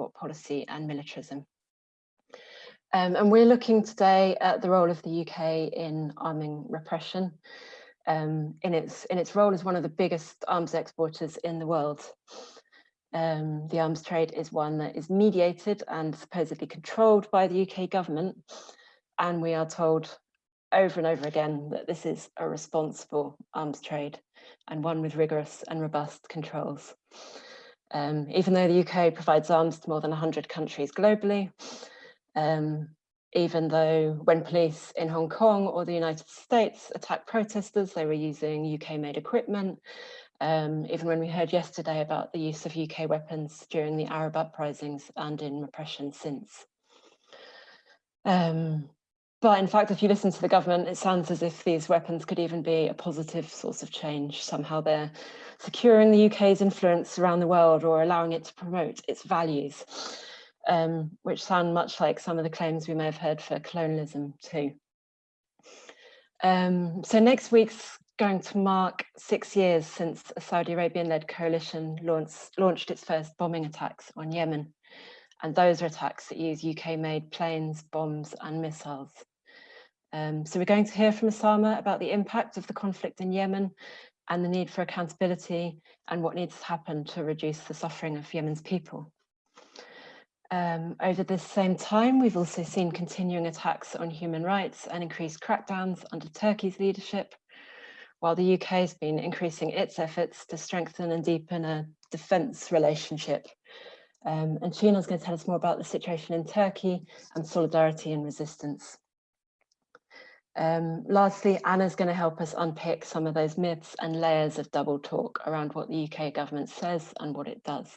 export policy and militarism. Um, and we're looking today at the role of the UK in arming repression um, in, its, in its role as one of the biggest arms exporters in the world. Um, the arms trade is one that is mediated and supposedly controlled by the UK government. And we are told over and over again that this is a responsible arms trade and one with rigorous and robust controls. Um, even though the UK provides arms to more than 100 countries globally, um, even though when police in Hong Kong or the United States attacked protesters, they were using UK-made equipment. Um, even when we heard yesterday about the use of UK weapons during the Arab uprisings and in repression since. Um, but in fact, if you listen to the government, it sounds as if these weapons could even be a positive source of change. Somehow they're securing the UK's influence around the world or allowing it to promote its values, um, which sound much like some of the claims we may have heard for colonialism too. Um, so next week's going to mark six years since a Saudi Arabian-led coalition launched, launched its first bombing attacks on Yemen. And those are attacks that use UK-made planes, bombs and missiles. Um, so we're going to hear from Osama about the impact of the conflict in Yemen and the need for accountability and what needs to happen to reduce the suffering of Yemen's people. Um, over this same time, we've also seen continuing attacks on human rights and increased crackdowns under Turkey's leadership, while the UK has been increasing its efforts to strengthen and deepen a defence relationship. Um, and is going to tell us more about the situation in Turkey and solidarity and resistance. Um, lastly, Anna's going to help us unpick some of those myths and layers of double talk around what the UK government says and what it does.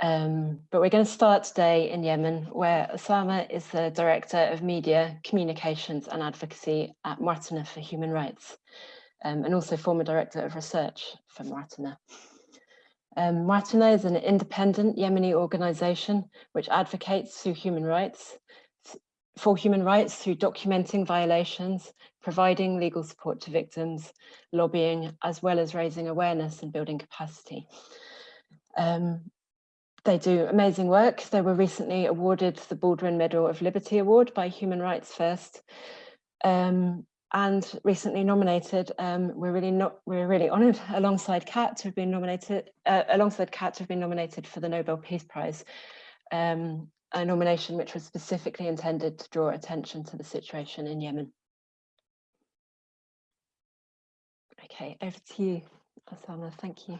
Um, but we're going to start today in Yemen, where Osama is the Director of Media, Communications and Advocacy at Mwatana for Human Rights, um, and also former Director of Research for Mwatana. Um, Mwatana is an independent Yemeni organisation which advocates through human rights for human rights through documenting violations, providing legal support to victims, lobbying, as well as raising awareness and building capacity. Um, they do amazing work. They were recently awarded the Baldwin Medal of Liberty Award by Human Rights First. Um, and recently nominated, um, we're really not we're really honoured alongside CAAT to have been nominated uh, alongside CAAT to have been nominated for the Nobel Peace Prize um, a nomination which was specifically intended to draw attention to the situation in Yemen. Okay, over to you, Osama. Thank you.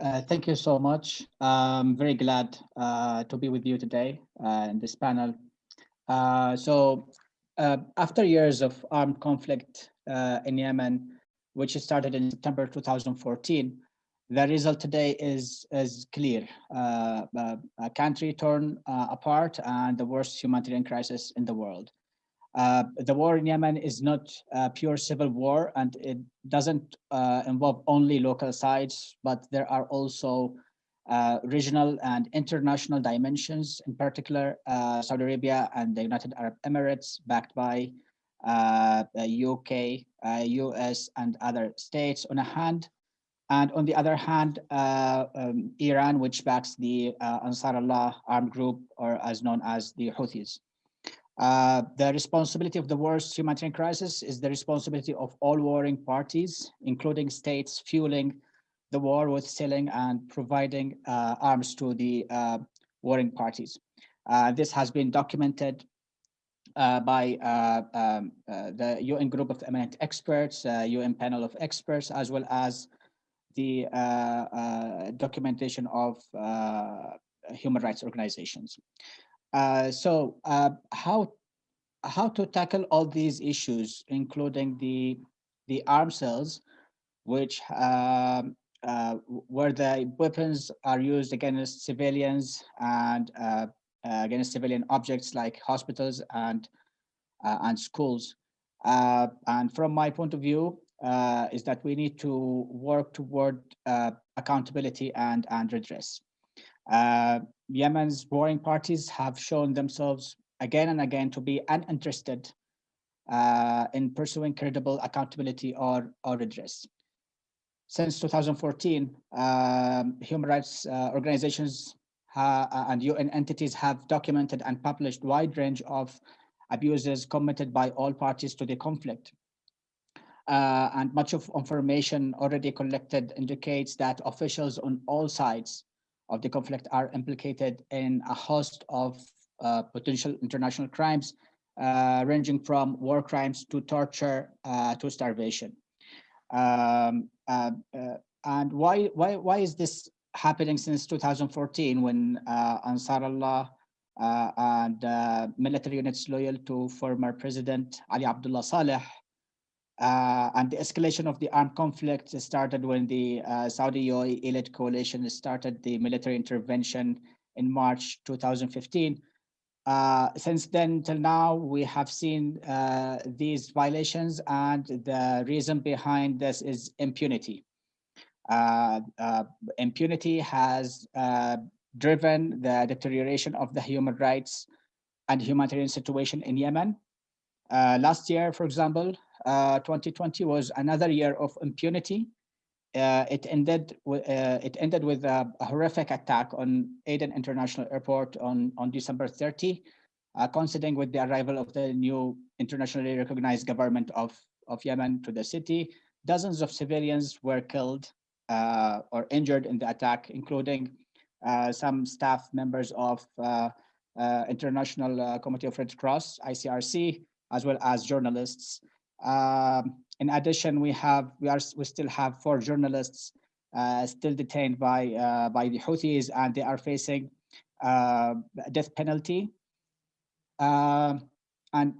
Uh, thank you so much. I'm very glad uh, to be with you today uh, in this panel. Uh, so uh, after years of armed conflict uh, in Yemen, which started in September 2014, the result today is is clear. Uh, uh, a country torn uh, apart and the worst humanitarian crisis in the world. Uh, the war in Yemen is not a pure civil war and it doesn't uh, involve only local sides, but there are also uh, regional and international dimensions, in particular Saudi Arabia and the United Arab Emirates, backed by UK, US, and other states on a hand, and on the other hand, uh, um, Iran, which backs the uh, Ansar Allah armed group, or as known as the Houthis. Uh, the responsibility of the worst humanitarian crisis is the responsibility of all warring parties, including states fueling the war with selling and providing uh, arms to the uh, warring parties. Uh, this has been documented uh, by uh, um, the UN group of eminent experts, UN panel of experts, as well as the uh, uh, documentation of uh, human rights organizations. so how how to tackle all these issues, including the the arms sales, which um, uh, where the weapons are used against civilians and uh, against civilian objects like hospitals and uh, and schools. and from my point of view, uh, is that we need to work toward uh, accountability and, and redress. Uh, Yemen's warring parties have shown themselves again and again to be uninterested uh, in pursuing credible accountability or, or redress. since 2014, um, human rights uh, organizations uh, and UN entities have documented and published wide range of abuses committed by all parties to the conflict. Uh, and much of information already collected indicates that officials on all sides of the conflict are implicated in a host of uh, potential international crimes, uh, ranging from war crimes to torture uh, to starvation. Um, uh, uh, and why, why, why is this happening since 2014 when Ansar uh, and military units loyal to former President Ali Abdullah Saleh uh, and the escalation of the armed conflict started when the uh, Saudi UAE elite coalition started the military intervention in March 2015. Uh, since then till now, we have seen uh, these violations and the reason behind this is impunity. Uh, uh, impunity has driven the deterioration of the human rights and humanitarian situation in Yemen. Last year, for example, 2020 was another year of impunity. it ended with it ended with a, a, horrific attack on Aden International Airport on on December 30, coinciding with the arrival of the new internationally recognized government of of Yemen to the city. Dozens of civilians were killed uh, or injured in the attack, including uh, some staff members of uh, International Committee of Red Cross, ICRC, as well as journalists. Um, in addition, we have we are we still have four journalists uh, still detained by uh, by the Houthis, and they are facing uh, death penalty. Um, and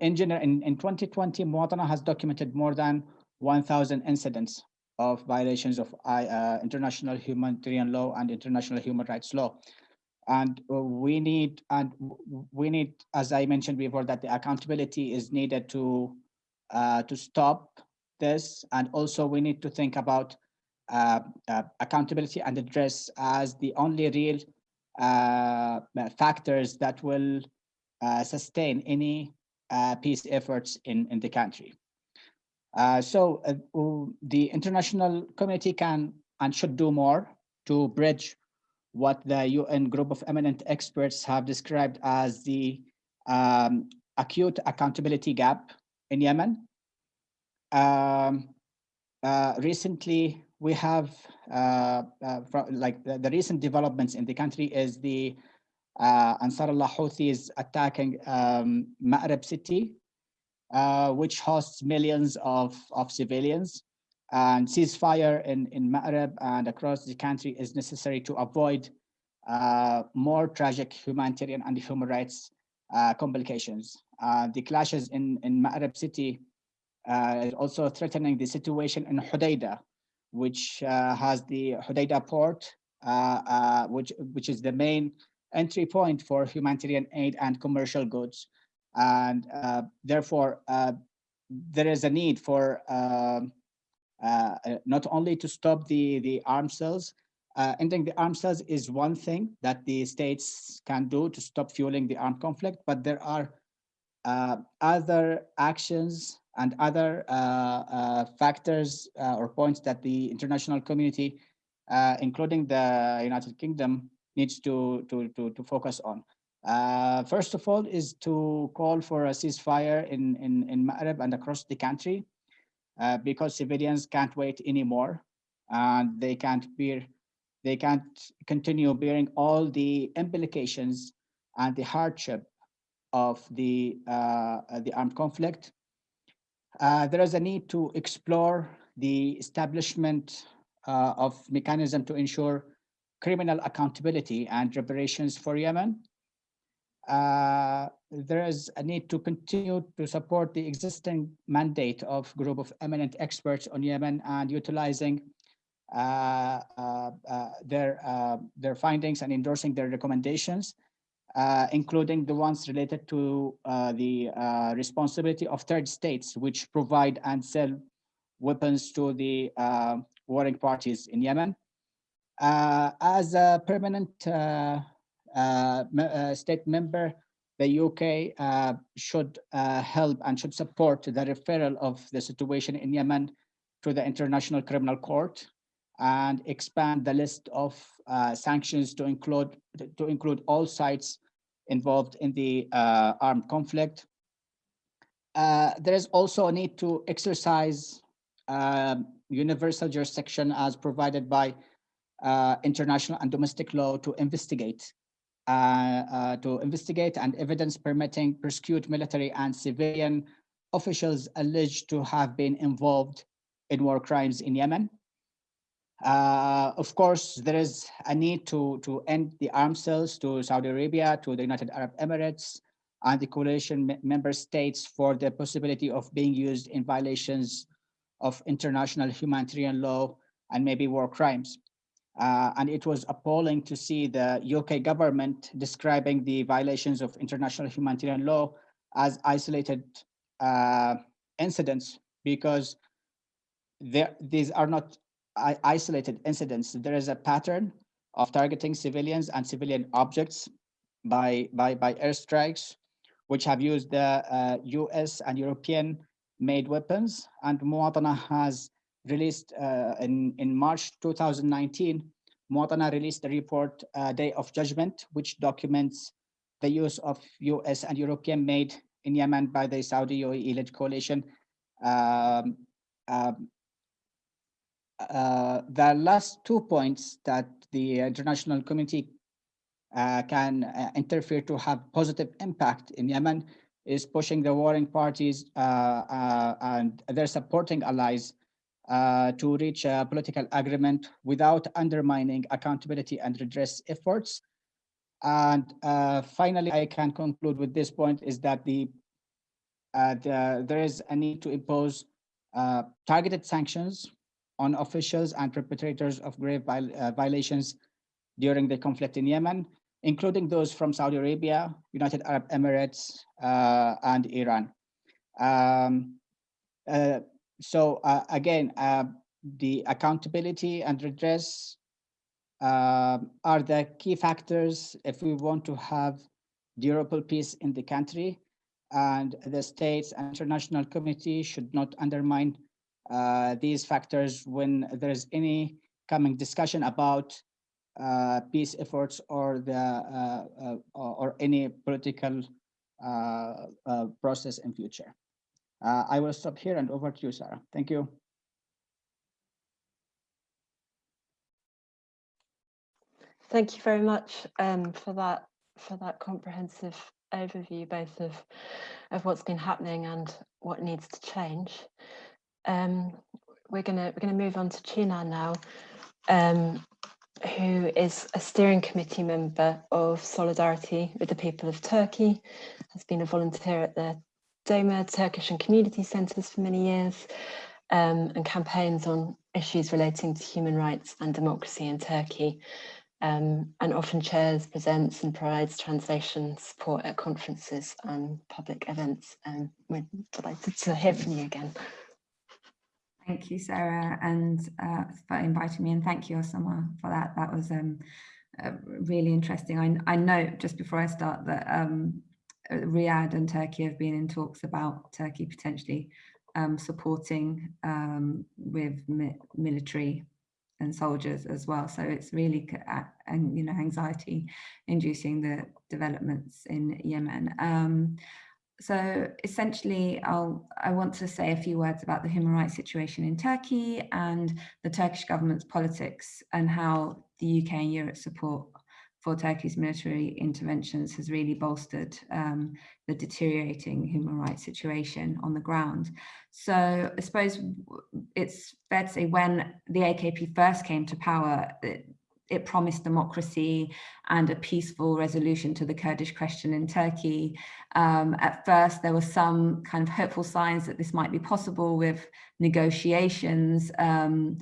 in general, in, in 2020, Mwatana has documented more than 1,000 incidents of violations of uh, international humanitarian law and international human rights law. And we need, and we need, as I mentioned before, that the accountability is needed to uh, to stop this. And also we need to think about uh, uh, accountability and address as the only real uh, factors that will uh, sustain any uh, peace efforts in, in the country. Uh, so uh, the international community can and should do more to bridge what the UN group of eminent experts have described as the um, acute accountability gap in Yemen. Um, uh, recently, we have uh, uh, like the, the, recent developments in the country is the uh, Ansarullah Houthis attacking um, Ma'rib city uh, which hosts millions of, of civilians. And ceasefire in, in Ma'rib and across the country is necessary to avoid uh, more tragic humanitarian and human rights uh, complications. Uh, the clashes in, in Ma'rib city uh, is also threatening the situation in Hodeidah, which uh, has the Hodeidah port, which, which is the main entry point for humanitarian aid and commercial goods and uh, therefore uh, there is a need for uh, not only to stop the the arms sales ending the arms sales is one thing that the states can do to stop fueling the armed conflict but there are other actions and other uh, uh, factors uh, or points that the international community, including the United Kingdom, needs to, to, to, to focus on. Uh, first of all is to call for a ceasefire in, in, in Ma'rib and across the country uh, because civilians can't wait anymore and they can't bear, they can't continue bearing all the implications and the hardship of the, uh, the armed conflict. Uh, there is a need to explore the establishment uh, of mechanism to ensure criminal accountability and reparations for Yemen uh, there is a need to continue to support the existing mandate of group of eminent experts on Yemen and utilizing uh, uh, uh their uh, their findings and endorsing their recommendations, uh, including the ones related to the responsibility of third states which provide and sell weapons to the warring parties in Yemen. as a permanent state member, the UK uh, should help and should support the referral of the situation in Yemen to the International Criminal Court and expand the list of uh, sanctions to include to include all sites involved in the uh, armed conflict. Uh, there is also a need to exercise um, universal jurisdiction as provided by uh, international and domestic law to investigate uh, uh, to investigate and evidence permitting prosecute military and civilian officials alleged to have been involved in war crimes in Yemen. Uh, of course, there is a need to, to end the arms sales to Saudi Arabia, to the United Arab Emirates, and the coalition member states for the possibility of being used in violations of international humanitarian law and maybe war crimes. Uh, and it was appalling to see the UK government describing the violations of international humanitarian law as isolated uh, incidents because there, these are not isolated incidents. There is a pattern of targeting civilians and civilian objects by, by, by airstrikes, which have used the uh, US and European made weapons. And Mwatana has released uh, in, in March 2019, Mwatana released a report, uh, Day of Judgment, which documents the use of US and European made in Yemen by the Saudi UAE-led coalition. Um, um, uh, the last two points that the international community uh, can uh, interfere to have positive impact in Yemen is pushing the warring parties uh, uh, and their supporting allies to reach a political agreement without undermining accountability and redress efforts. And finally, I can conclude with this point is that the, the there is a need to impose targeted sanctions on officials and perpetrators of grave viol uh, violations during the conflict in Yemen, including those from Saudi Arabia, United Arab Emirates, uh, and Iran. Um, uh, so uh, again, uh, the accountability and redress uh, are the key factors if we want to have durable peace in the country and the states and international community should not undermine uh, these factors when there's any coming discussion about uh, peace efforts or the uh, uh or any political uh, process in future. I will stop here and over to you, Sarah. Thank you. Thank you very much um, for that for that comprehensive overview, both of of what's been happening and what needs to change. Um, we're gonna we're gonna move on to Chinar now, um, who is a steering committee member of Solidarity with the People of Turkey, has been a volunteer at the DOMA Turkish and Community Centres for many years, um, and campaigns on issues relating to human rights and democracy in Turkey, um, and often chairs, presents and provides translation support at conferences and public events. And we're delighted to hear from you again. Thank you, Sarah, and uh, for inviting me, and thank you, Osama, for that. That was um, uh, really interesting. I, I know just before I start that um, Riyadh and Turkey have been in talks about Turkey potentially um, supporting um, with mi military and soldiers as well. So it's really and you know anxiety inducing the developments in Yemen. Um, so essentially, I'll, I want to say a few words about the human rights situation in Turkey and the Turkish government's politics and how the UK and Europe support for Turkey's military interventions has really bolstered um, the deteriorating human rights situation on the ground. So I suppose it's fair to say when the AKP first came to power, it, it promised democracy and a peaceful resolution to the Kurdish question in Turkey. Um, at first, there were some kind of hopeful signs that this might be possible with negotiations um,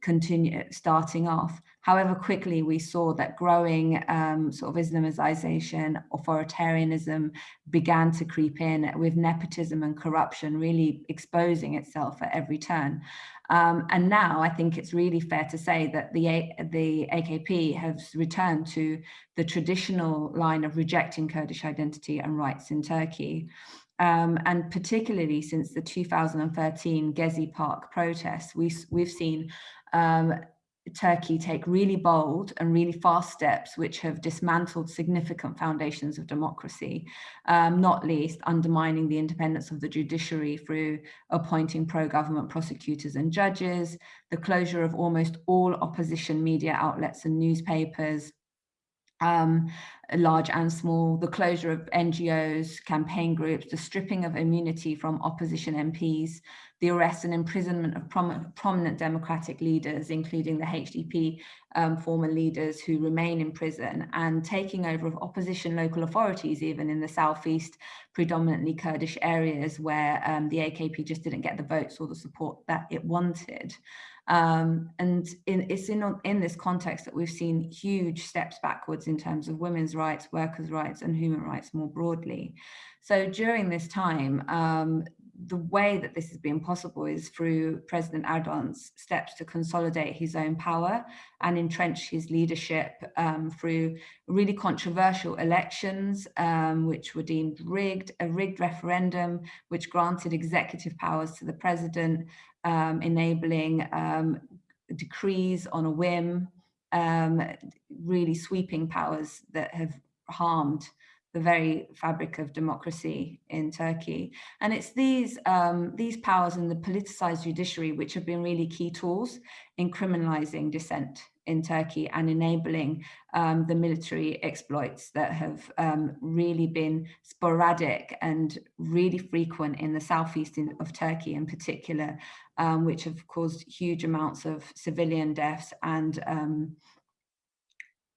continue starting off. However, quickly we saw that growing um, sort of Islamization, authoritarianism began to creep in with nepotism and corruption really exposing itself at every turn. Um, and now I think it's really fair to say that the, the AKP has returned to the traditional line of rejecting Kurdish identity and rights in Turkey. Um, and particularly since the 2013 Gezi Park protests, we, we've seen um, Turkey take really bold and really fast steps which have dismantled significant foundations of democracy, um, not least undermining the independence of the judiciary through appointing pro-government prosecutors and judges, the closure of almost all opposition media outlets and newspapers, um, large and small, the closure of NGOs, campaign groups, the stripping of immunity from opposition MPs, the arrest and imprisonment of prom prominent democratic leaders, including the HDP um, former leaders who remain in prison, and taking over of opposition local authorities, even in the southeast, predominantly Kurdish areas where um, the AKP just didn't get the votes or the support that it wanted. Um, and in, it's in, in this context that we've seen huge steps backwards in terms of women's rights, workers' rights and human rights more broadly. So during this time, um, the way that this has been possible is through President Erdogan's steps to consolidate his own power and entrench his leadership um, through really controversial elections, um, which were deemed rigged, a rigged referendum, which granted executive powers to the president, um, enabling um, decrees on a whim, um, really sweeping powers that have harmed the very fabric of democracy in Turkey. And it's these, um, these powers and the politicized judiciary which have been really key tools in criminalizing dissent in Turkey and enabling um, the military exploits that have um, really been sporadic and really frequent in the southeast of Turkey in particular, um, which have caused huge amounts of civilian deaths and um,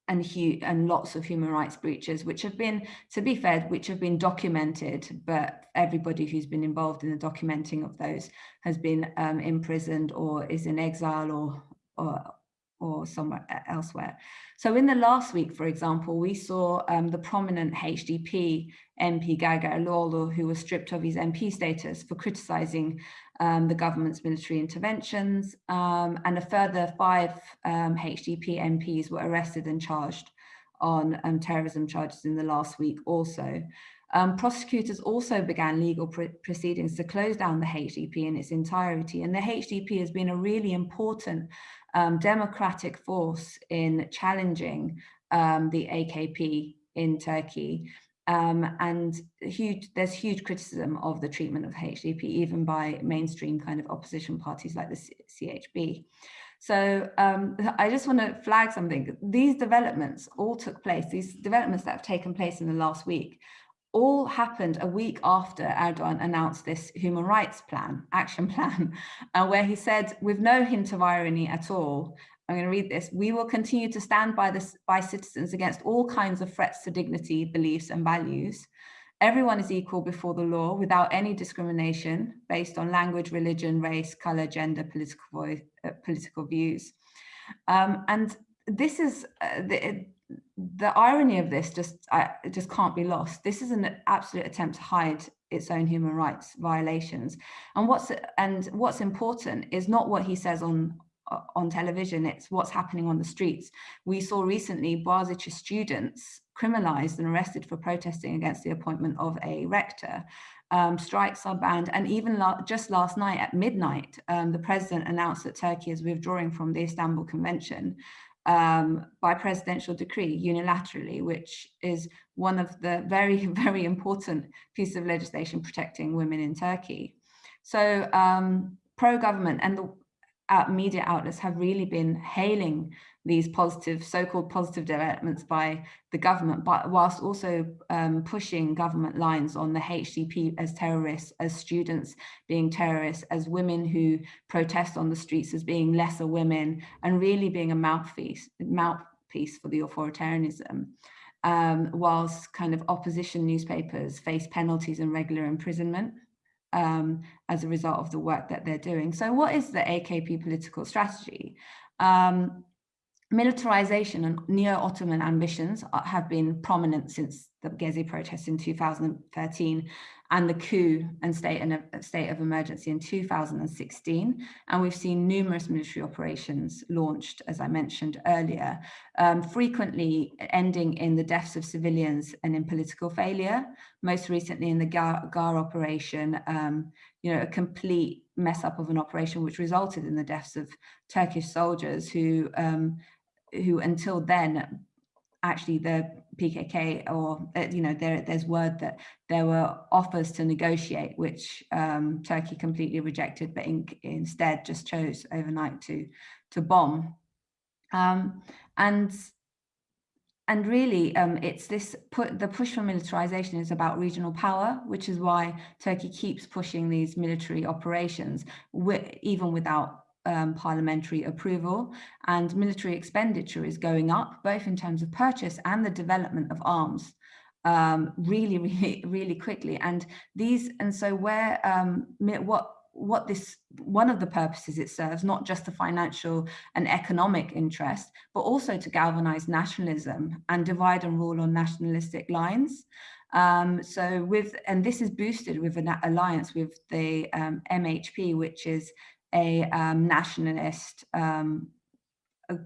and, and lots of human rights breaches, which have been, to be fair, which have been documented, but everybody who's been involved in the documenting of those has been um, imprisoned or is in exile or, or, or somewhere elsewhere. So in the last week, for example, we saw um, the prominent HDP MP Gergerlioğlu, who was stripped of his MP status for criticizing um, the government's military interventions, um, and a further five um, HDP MPs were arrested and charged on um, terrorism charges in the last week also. Um, prosecutors also began legal pr proceedings to close down the HDP in its entirety, and the HDP has been a really important um, democratic force in challenging the AKP in Turkey. Um, and huge, there's huge criticism of the treatment of HDP, even by mainstream kind of opposition parties like the CHP. So um, I just want to flag something. These developments all took place, these developments that have taken place in the last week, all happened a week after Erdogan announced this human rights plan, action plan, uh, where he said, with no hint of irony at all, I'm going to read this. We will continue to stand by this by citizens against all kinds of threats to dignity, beliefs and values. Everyone is equal before the law without any discrimination based on language, religion, race, color, gender, political uh, political views. Um, and this is uh, the, the irony of this just uh, just can't be lost. This is an absolute attempt to hide its own human rights violations. And what's and what's important is not what he says on on television, it's what's happening on the streets. We saw recently Boğaziçi students criminalized and arrested for protesting against the appointment of a rector. Um, strikes are banned. And even la just last night at midnight, um, the president announced that Turkey is withdrawing from the Istanbul Convention um, by presidential decree unilaterally, which is one of the very, very important pieces of legislation protecting women in Turkey. So um, pro-government and the uh, media outlets have really been hailing these positive, so-called positive developments by the government, but whilst also um, pushing government lines on the HDP as terrorists, as students being terrorists, as women who protest on the streets as being lesser women, and really being a mouthpiece, mouthpiece for the authoritarianism. Um, whilst kind of opposition newspapers face penalties and regular imprisonment um, as a result of the work that they're doing. So what is the AKP political strategy? Um, militarization and neo-Ottoman ambitions have been prominent since the Gezi protests in 2013 and the coup and state and state of emergency in 2016. And we've seen numerous military operations launched, as I mentioned earlier, um, frequently ending in the deaths of civilians and in political failure. Most recently in the GAR, GAR operation, um, you know, a complete mess up of an operation which resulted in the deaths of Turkish soldiers who um, who until then actually the PKK or uh, you know there there's word that there were offers to negotiate which um, Turkey completely rejected but in, instead just chose overnight to to bomb. Um, and and really um, it's this put the push for militarization is about regional power which is why Turkey keeps pushing these military operations even without um, parliamentary approval and military expenditure is going up, both in terms of purchase and the development of arms um, really, really, really quickly. And these, and so where, um, what, what this, one of the purposes it serves, not just the financial and economic interest, but also to galvanize nationalism and divide and rule on nationalistic lines. Um, so with, and this is boosted with an alliance with the um, MHP, which is a um, nationalist um,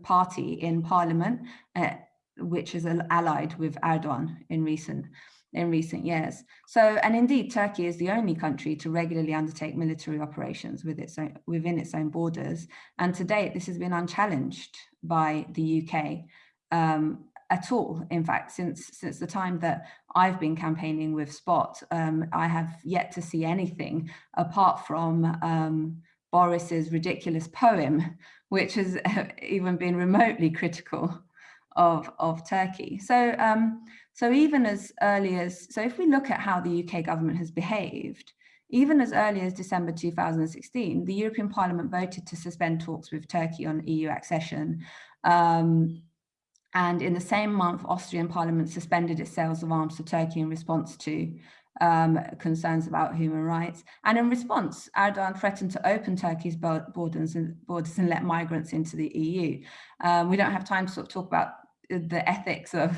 party in parliament, uh, which is allied with Erdogan in recent in recent years. So, and indeed, Turkey is the only country to regularly undertake military operations with its own, within its own borders. And to date, this has been unchallenged by the UK um, at all. In fact, since since the time that I've been campaigning with Spot, um, I have yet to see anything apart from um, Boris's ridiculous poem, which has even been remotely critical of, of Turkey. So, um, so even as early as, so if we look at how the UK government has behaved, even as early as December 2016, the European Parliament voted to suspend talks with Turkey on EU accession. Um, and in the same month, Austrian Parliament suspended its sales of arms to Turkey in response to um, concerns about human rights. And in response, Erdogan threatened to open Turkey's borders and, borders and let migrants into the EU. Um, we don't have time to sort of talk about the ethics of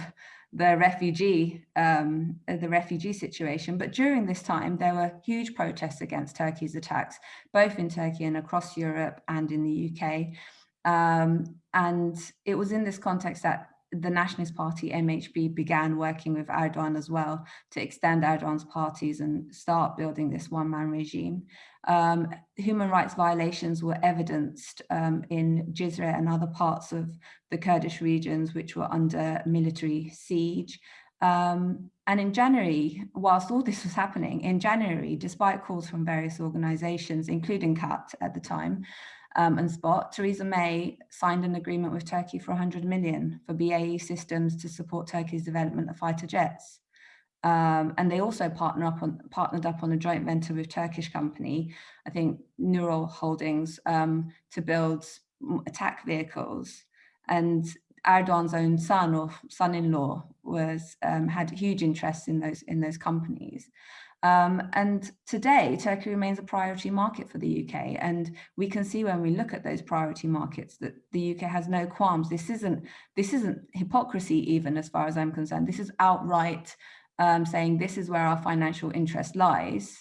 the refugee um, the refugee situation. But during this time, there were huge protests against Turkey's attacks, both in Turkey and across Europe and in the UK. Um, and it was in this context that the Nationalist Party, MHP, began working with Erdogan as well to extend Erdogan's parties and start building this one-man regime. Um, human rights violations were evidenced um, in Jizre and other parts of the Kurdish regions which were under military siege. Um, and in January, whilst all this was happening, in January, despite calls from various organizations, including CAAT at the time, um, and Spot, Theresa May signed an agreement with Turkey for 100 million for BAE systems to support Turkey's development of fighter jets. Um, and they also partner up on, partnered up on a joint venture with Turkish company, I think Nurol Holdings, um, to build attack vehicles. And Erdogan's own son or son-in-law was um, had huge interest in those in those companies. Um, and today, Turkey remains a priority market for the UK. And we can see when we look at those priority markets that the UK has no qualms. This isn't, this isn't hypocrisy even as far as I'm concerned. This is outright um, saying this is where our financial interest lies.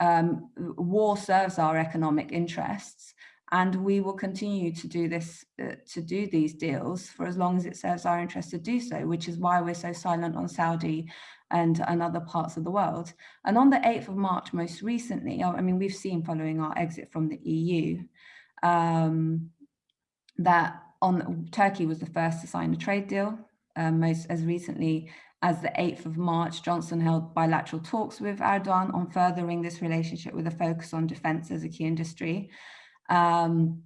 Um, war serves our economic interests and we will continue to do this uh, to do these deals for as long as it serves our interest to do so which is why we're so silent on Saudi and, and other parts of the world. And on the 8th of March, most recently, I mean, we've seen following our exit from the EU, um, that on Turkey was the first to sign a trade deal, um, most as recently as the 8th of March, Johnson held bilateral talks with Erdogan on furthering this relationship with a focus on defense as a key industry. Um,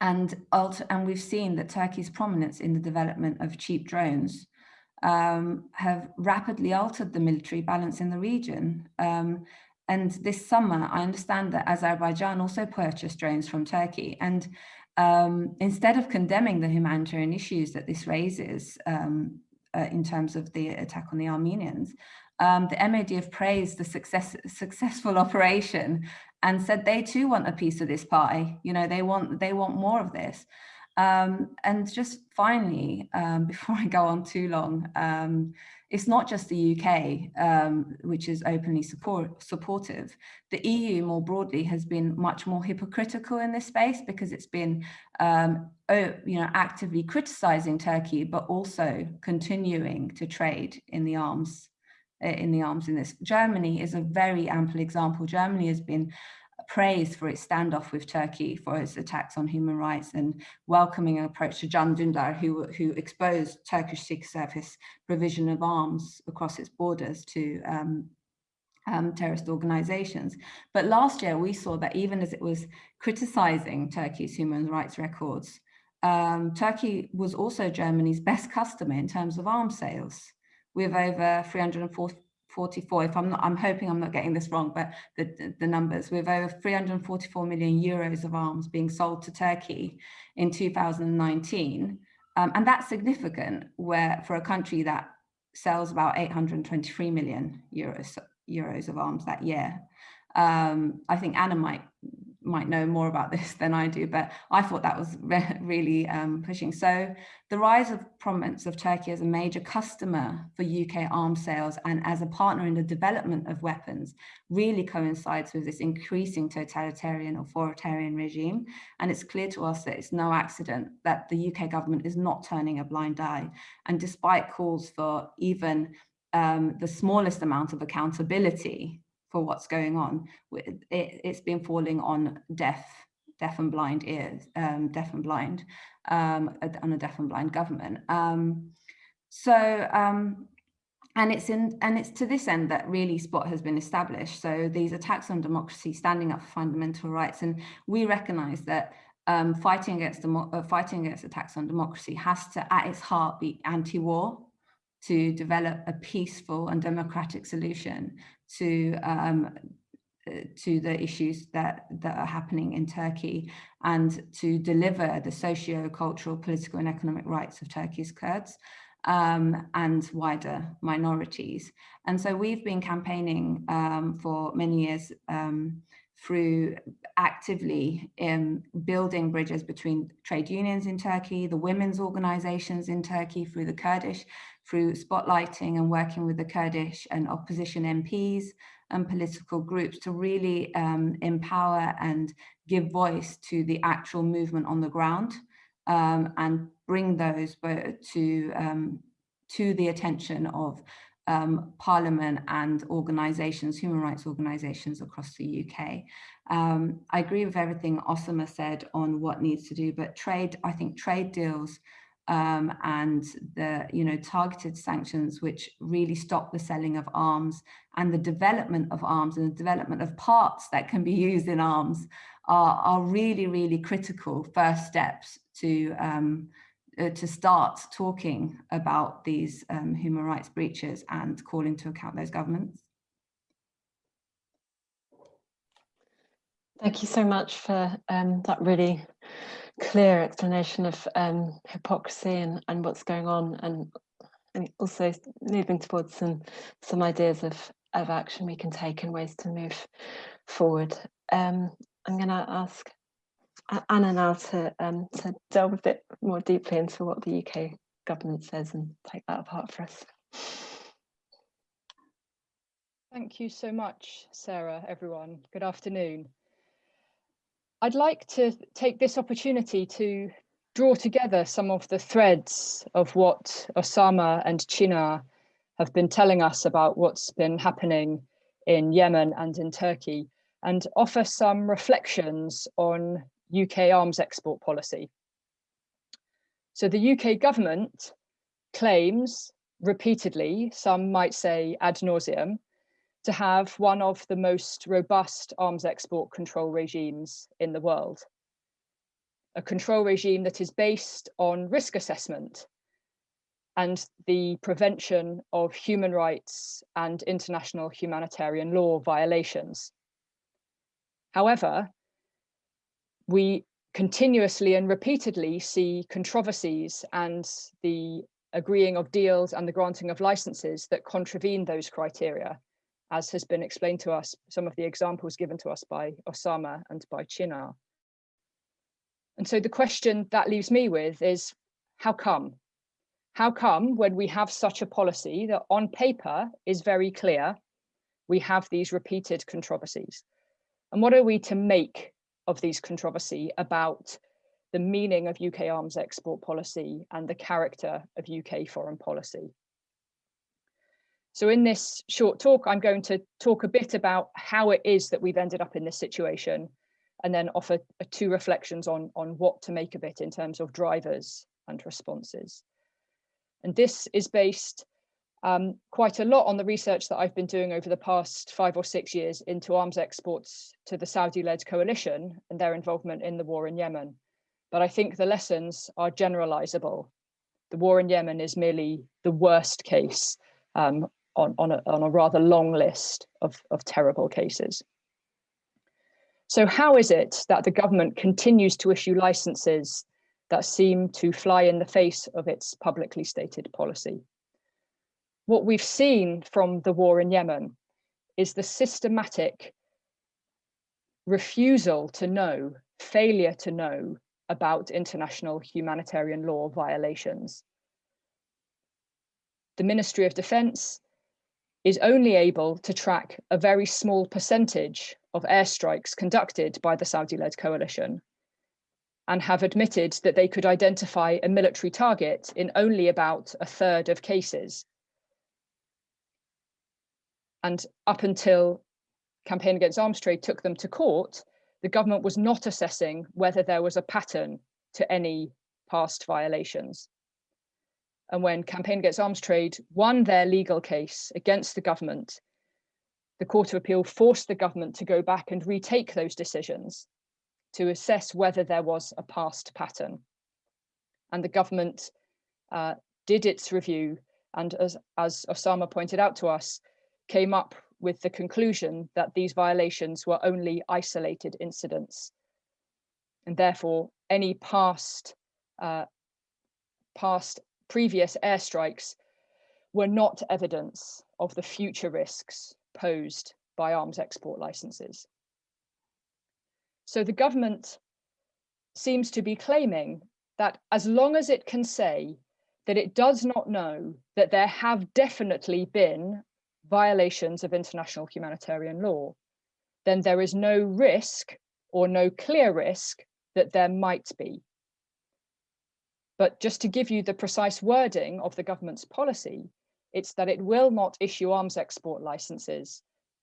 and, and we've seen that Turkey's prominence in the development of cheap drones um, have rapidly altered the military balance in the region. Um, and this summer, I understand that Azerbaijan also purchased drones from Turkey. And um, instead of condemning the humanitarian issues that this raises um, uh, in terms of the attack on the Armenians, um, the have praised the success, successful operation and said they too want a piece of this pie. You know, they want they want more of this. Um, and just finally, um, before I go on too long, um, it's not just the UK um, which is openly support, supportive. The EU more broadly has been much more hypocritical in this space because it's been um, you know, actively criticizing Turkey, but also continuing to trade in the arms in the arms in this. Germany is a very ample example. Germany has been praised for its standoff with Turkey for its attacks on human rights and welcoming an approach to Can Dündar, who, who exposed Turkish Secret Service provision of arms across its borders to um, um, terrorist organizations. But last year we saw that even as it was criticizing Turkey's human rights records, um, Turkey was also Germany's best customer in terms of arms sales with over 340 44, if I'm not, I'm hoping I'm not getting this wrong, but the, the numbers, with over 344 million euros of arms being sold to Turkey in 2019. Um, and that's significant where for a country that sells about 823 million euros, euros of arms that year. Um, I think Anna might might know more about this than I do, but I thought that was re really um, pushing. So the rise of prominence of Turkey as a major customer for UK arms sales and as a partner in the development of weapons really coincides with this increasing totalitarian authoritarian regime. And it's clear to us that it's no accident that the UK government is not turning a blind eye. And despite calls for even um, the smallest amount of accountability for what's going on. It, has been falling on deaf, deaf and blind ears, um, deaf and blind, um, on a deaf and blind government. Um, so, um, and it's in, and it's to this end that really Spot has been established. So these attacks on democracy, standing up for fundamental rights, and we recognise that um, fighting against uh, fighting against attacks on democracy has to, at its heart, be anti-war to develop a peaceful and democratic solution to um, uh, to the issues that that are happening in Turkey and to deliver the socio-cultural, political and economic rights of Turkey's Kurds um, and wider minorities. And so we've been campaigning um, for many years um, through actively in building bridges between trade unions in Turkey, the women's organizations in Turkey, through the Kurdish through spotlighting and working with the Kurdish and opposition MPs and political groups to really um, empower and give voice to the actual movement on the ground um, and bring those to, um, to the attention of um, Parliament and organisations, human rights organisations across the UK. Um, I agree with everything Osama said on what needs to do, but trade, I think trade deals um, and the you know targeted sanctions which really stop the selling of arms and the development of arms and the development of parts that can be used in arms are, are really really critical first steps to um, uh, to start talking about these um, human rights breaches and calling to account those governments. Thank you so much for um, that really clear explanation of um, hypocrisy and, and what's going on and, and also moving towards some some ideas of, of action we can take and ways to move forward. Um, I'm going to ask Anna now to, um, to delve a bit more deeply into what the UK government says and take that apart for us. Thank you so much, Sarah, everyone. Good afternoon. I'd like to take this opportunity to draw together some of the threads of what Osama and Chinar have been telling us about what's been happening in Yemen and in Turkey and offer some reflections on UK arms export policy. So the UK government claims repeatedly, some might say ad nauseum, to have one of the most robust arms export control regimes in the world. A control regime that is based on risk assessment and the prevention of human rights and international humanitarian law violations. However, we continuously and repeatedly see controversies and the agreeing of deals and the granting of licenses that contravene those criteria as has been explained to us, some of the examples given to us by Osama and by Chinar. And so the question that leaves me with is, how come? How come when we have such a policy that on paper is very clear, we have these repeated controversies? And what are we to make of these controversy about the meaning of UK arms export policy and the character of UK foreign policy? So in this short talk, I'm going to talk a bit about how it is that we've ended up in this situation and then offer two reflections on, on what to make of it in terms of drivers and responses. And this is based um, quite a lot on the research that I've been doing over the past five or six years into arms exports to the Saudi-led coalition and their involvement in the war in Yemen. But I think the lessons are generalizable. The war in Yemen is merely the worst case um, on, on, a, on a rather long list of, of terrible cases. So how is it that the government continues to issue licenses that seem to fly in the face of its publicly stated policy? What we've seen from the war in Yemen is the systematic refusal to know, failure to know about international humanitarian law violations. The Ministry of Defence is only able to track a very small percentage of airstrikes conducted by the Saudi-led coalition and have admitted that they could identify a military target in only about a third of cases. And up until Campaign Against Arms Trade took them to court, the government was not assessing whether there was a pattern to any past violations. And when Campaign Against Arms Trade won their legal case against the government, the Court of Appeal forced the government to go back and retake those decisions to assess whether there was a past pattern. And the government uh, did its review and as, as Osama pointed out to us, came up with the conclusion that these violations were only isolated incidents. And therefore, any past, uh, past previous airstrikes were not evidence of the future risks posed by arms export licenses. So the government seems to be claiming that as long as it can say that it does not know that there have definitely been violations of international humanitarian law, then there is no risk or no clear risk that there might be. But just to give you the precise wording of the government's policy, it's that it will not issue arms export licenses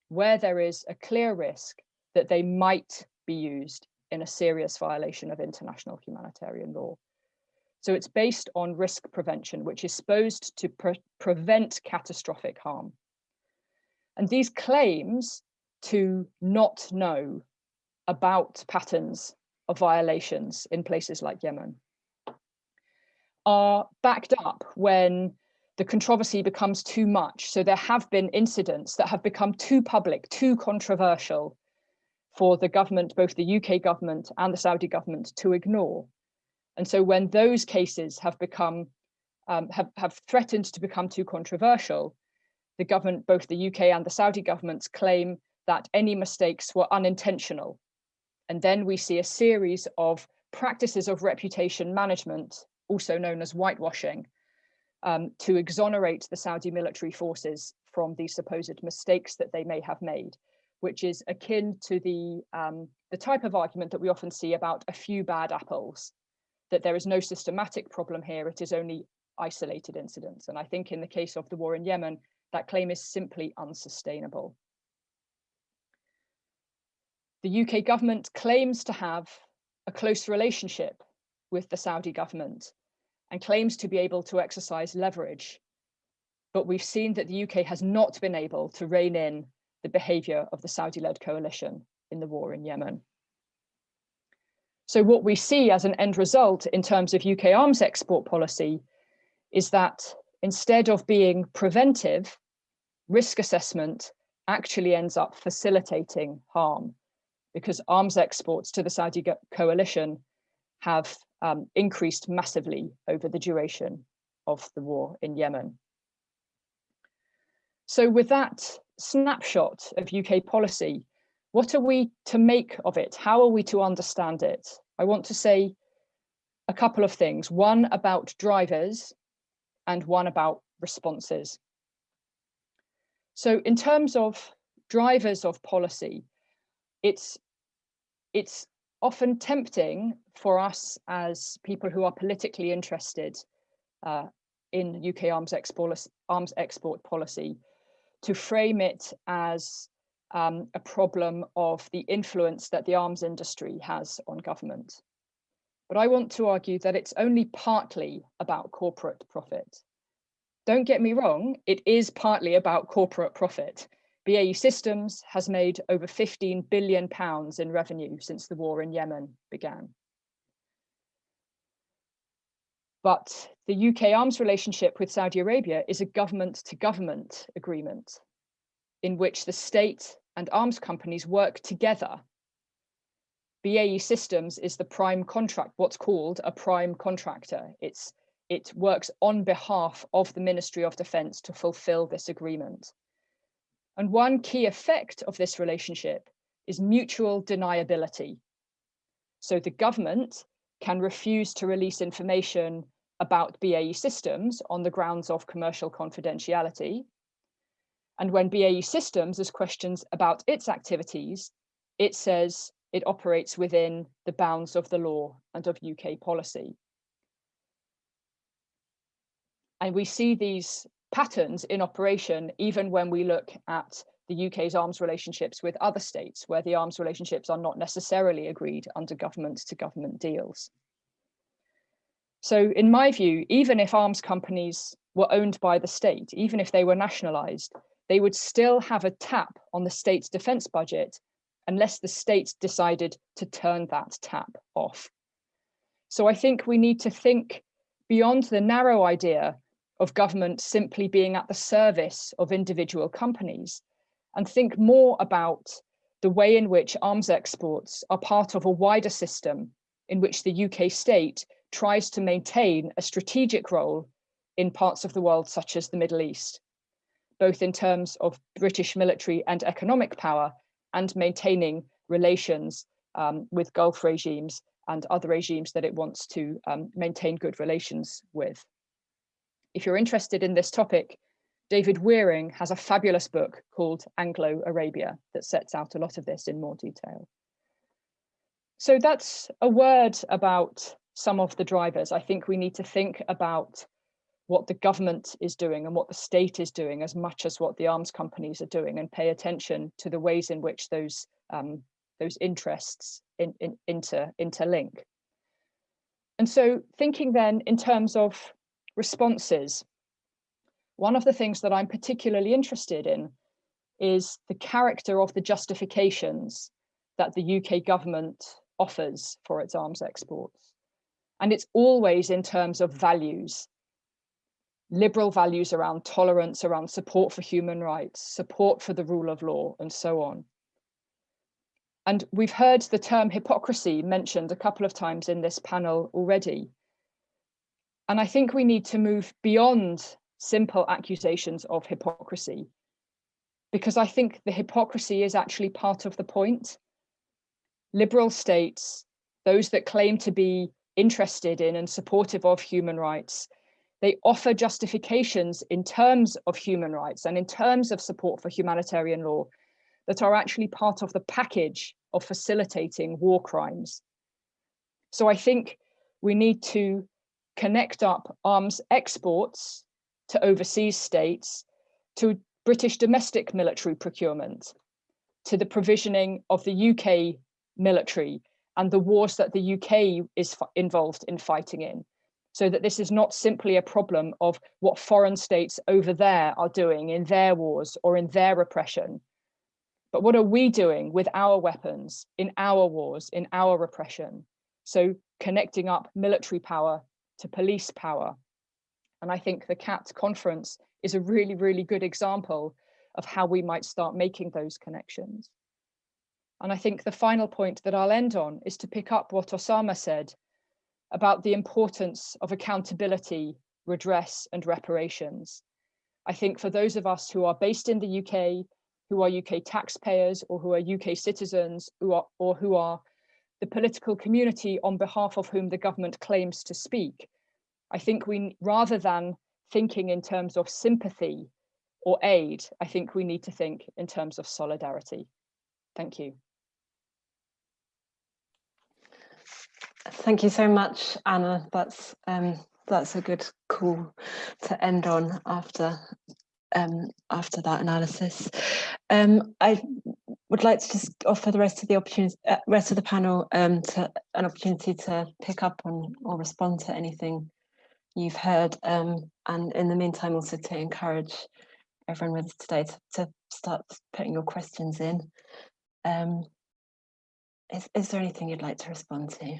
where there is a clear risk that they might be used in a serious violation of international humanitarian law. So it's based on risk prevention, which is supposed to pre prevent catastrophic harm. And these claims to not know about patterns of violations in places like Yemen are backed up when the controversy becomes too much. So there have been incidents that have become too public, too controversial for the government, both the UK government and the Saudi government to ignore. And so when those cases have become, um, have, have threatened to become too controversial, the government, both the UK and the Saudi governments claim that any mistakes were unintentional. And then we see a series of practices of reputation management also known as whitewashing, um, to exonerate the Saudi military forces from the supposed mistakes that they may have made, which is akin to the, um, the type of argument that we often see about a few bad apples, that there is no systematic problem here, it is only isolated incidents. And I think in the case of the war in Yemen, that claim is simply unsustainable. The UK government claims to have a close relationship with the Saudi government and claims to be able to exercise leverage. But we've seen that the UK has not been able to rein in the behavior of the Saudi-led coalition in the war in Yemen. So what we see as an end result in terms of UK arms export policy is that instead of being preventive, risk assessment actually ends up facilitating harm because arms exports to the Saudi coalition have um, increased massively over the duration of the war in Yemen. So with that snapshot of UK policy, what are we to make of it? How are we to understand it? I want to say a couple of things, one about drivers and one about responses. So in terms of drivers of policy, it's, it's often tempting for us as people who are politically interested uh, in UK arms export, arms export policy to frame it as um, a problem of the influence that the arms industry has on government. But I want to argue that it's only partly about corporate profit. Don't get me wrong, it is partly about corporate profit. BAE Systems has made over 15 billion pounds in revenue since the war in Yemen began. But the UK arms relationship with Saudi Arabia is a government to government agreement in which the state and arms companies work together. BAE Systems is the prime contract, what's called a prime contractor. It's, it works on behalf of the Ministry of Defense to fulfill this agreement. And one key effect of this relationship is mutual deniability. So the government can refuse to release information about BAE Systems on the grounds of commercial confidentiality. And when BAE Systems has questions about its activities, it says it operates within the bounds of the law and of UK policy. And we see these patterns in operation even when we look at the UK's arms relationships with other states, where the arms relationships are not necessarily agreed under government to government deals. So in my view, even if arms companies were owned by the state, even if they were nationalized, they would still have a tap on the state's defense budget unless the state decided to turn that tap off. So I think we need to think beyond the narrow idea of government simply being at the service of individual companies and think more about the way in which arms exports are part of a wider system in which the UK state tries to maintain a strategic role in parts of the world, such as the Middle East, both in terms of British military and economic power and maintaining relations um, with Gulf regimes and other regimes that it wants to um, maintain good relations with. If you're interested in this topic, David Wearing has a fabulous book called Anglo-Arabia that sets out a lot of this in more detail. So that's a word about some of the drivers. I think we need to think about what the government is doing and what the state is doing as much as what the arms companies are doing and pay attention to the ways in which those um, those interests in, in, inter, interlink. And so thinking then in terms of responses, one of the things that I'm particularly interested in is the character of the justifications that the UK government offers for its arms exports. And it's always in terms of values, liberal values around tolerance, around support for human rights, support for the rule of law, and so on. And we've heard the term hypocrisy mentioned a couple of times in this panel already. And I think we need to move beyond simple accusations of hypocrisy, because I think the hypocrisy is actually part of the point. Liberal states, those that claim to be interested in and supportive of human rights, they offer justifications in terms of human rights and in terms of support for humanitarian law that are actually part of the package of facilitating war crimes. So I think we need to connect up arms exports to overseas states, to British domestic military procurement, to the provisioning of the UK military and the wars that the UK is involved in fighting in. So that this is not simply a problem of what foreign states over there are doing in their wars or in their repression, but what are we doing with our weapons in our wars, in our repression? So connecting up military power to police power. And I think the CAAT conference is a really, really good example of how we might start making those connections. And I think the final point that I'll end on is to pick up what Osama said about the importance of accountability, redress and reparations. I think for those of us who are based in the UK, who are UK taxpayers or who are UK citizens who are, or who are the political community on behalf of whom the government claims to speak. I think we, rather than thinking in terms of sympathy or aid, I think we need to think in terms of solidarity. Thank you. Thank you so much, Anna. That's um, that's a good call to end on after um, after that analysis. Um, I would like to just offer the rest of the opportunity, uh, rest of the panel, um, to an opportunity to pick up on or respond to anything you've heard, um, and in the meantime, also to encourage everyone with us today to, to start putting your questions in. Um, is, is there anything you'd like to respond to?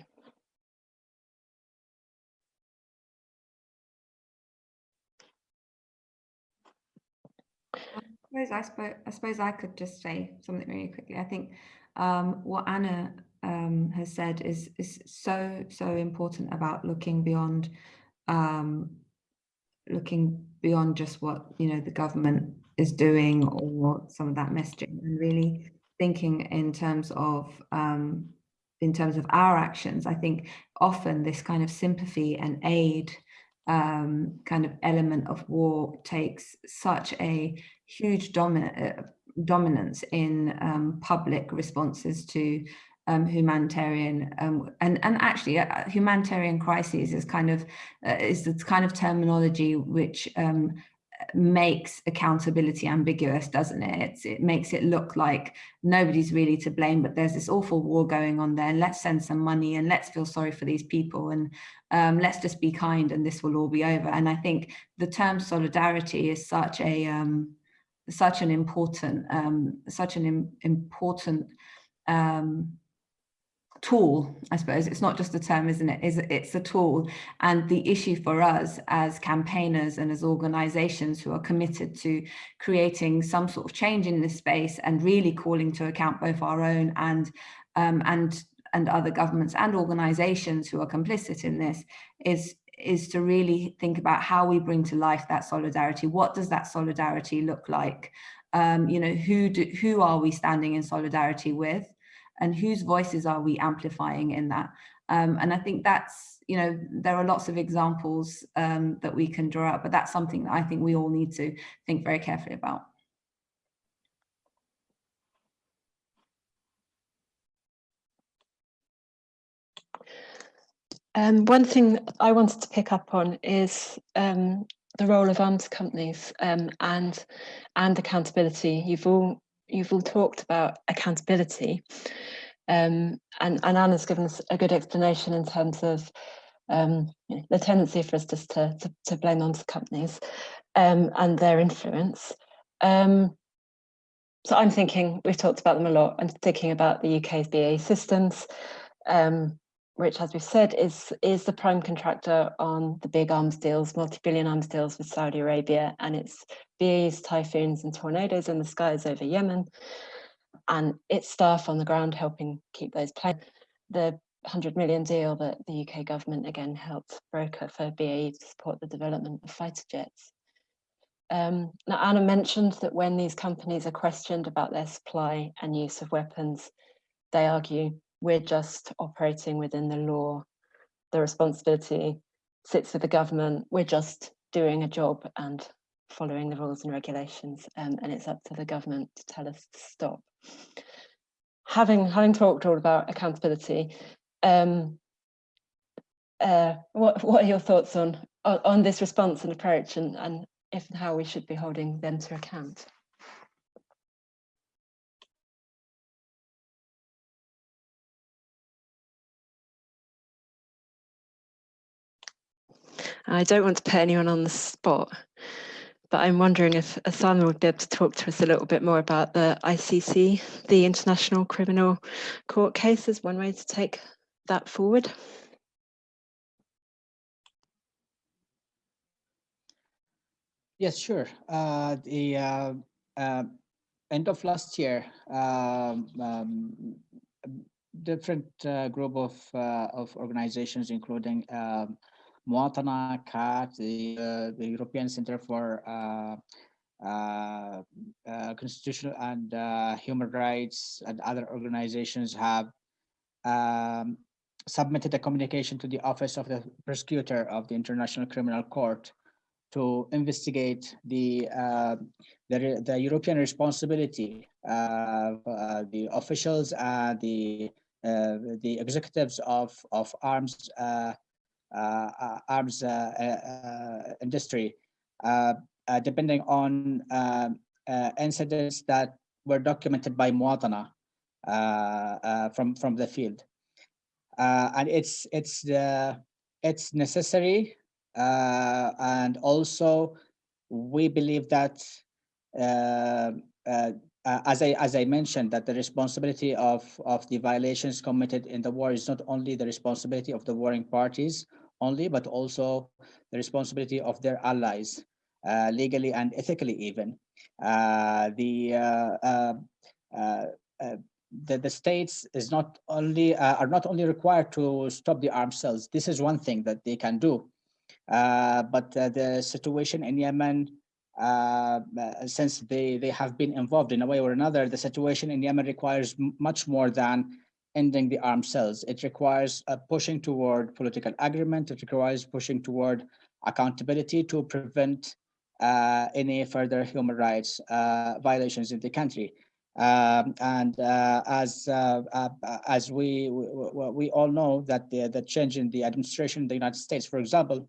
I suppose I, I suppose I could just say something really quickly. I think um, what Anna um, has said is is so so important about looking beyond um, looking beyond just what you know the government is doing or some of that messaging and really thinking in terms of um, in terms of our actions. I think often this kind of sympathy and aid um, kind of element of war takes such a huge domin uh, dominance in um, public responses to um, humanitarian um, and and actually uh, humanitarian crises is kind of uh, is the kind of terminology which um, makes accountability ambiguous, doesn't it? It's, it makes it look like nobody's really to blame, but there's this awful war going on there. Let's send some money and let's feel sorry for these people and um, let's just be kind and this will all be over. And I think the term solidarity is such a um, such an important um, such an Im important um, tool, I suppose. It's not just a term, isn't it? It's, it's a tool. And the issue for us as campaigners and as organizations who are committed to creating some sort of change in this space and really calling to account both our own and um, and and other governments and organizations who are complicit in this is is to really think about how we bring to life that solidarity. What does that solidarity look like? Um, you know, who do, who are we standing in solidarity with? And whose voices are we amplifying in that? Um, and I think that's, you know, there are lots of examples um, that we can draw out, but that's something that I think we all need to think very carefully about. Um, one thing I wanted to pick up on is um, the role of arms companies um, and and accountability. You've all you've all talked about accountability um, and, and Anna's given us a good explanation in terms of um, you know, the tendency for us just to, to, to blame onto companies um, and their influence. Um, so I'm thinking, we've talked about them a lot, I'm thinking about the UK's BAE systems, um, which as we've said is, is the prime contractor on the big arms deals, multi-billion arms deals with Saudi Arabia and its BAE's typhoons and tornadoes in the skies over Yemen and its staff on the ground helping keep those planes. The 100 million deal that the UK government again helped broker for BAE to support the development of fighter jets. Um, now, Anna mentioned that when these companies are questioned about their supply and use of weapons, they argue we're just operating within the law. The responsibility sits with the government. We're just doing a job and following the rules and regulations, um, and it's up to the government to tell us to stop having having talked all about accountability, um, uh, what what are your thoughts on, on, on this response and approach, and and if and how we should be holding them to account? I don't want to put anyone on the spot, but I'm wondering if Osama would be able to talk to us a little bit more about the ICC, the International Criminal Court case as one way to take that forward. Yes, sure. Uh, the uh, uh, end of last year, um, um, different uh, group of uh, of organizations, including um, Mwatana, CAAT, the, uh, the European Center for uh, uh, uh Constitutional and uh, Human Rights and other organizations have um, submitted a communication to the Office of the Prosecutor of the International Criminal Court to investigate the uh, the, the European responsibility of uh, the officials and the the executives of of arms arms uh, uh, industry, uh, uh, depending on um, incidents that were documented by Mwatana from from the field, and it's it's it's necessary, and also we believe that uh, as I as I mentioned that the responsibility of of the violations committed in the war is not only the responsibility of the warring parties only, but also the responsibility of their allies, uh, legally and ethically even. Uh, the uh, uh, uh, the, the states is not only are not only required to stop the arms sales. This is one thing that they can do, but the situation in Yemen, uh, since they they have been involved in a way or another, the situation in Yemen requires much more than ending the armed sales. It requires pushing toward political agreement. It requires pushing toward accountability to prevent uh, any further human rights uh, violations in the country. Um, and uh, as uh, uh, as we, we we all know that the the change in the administration in the United States, for example,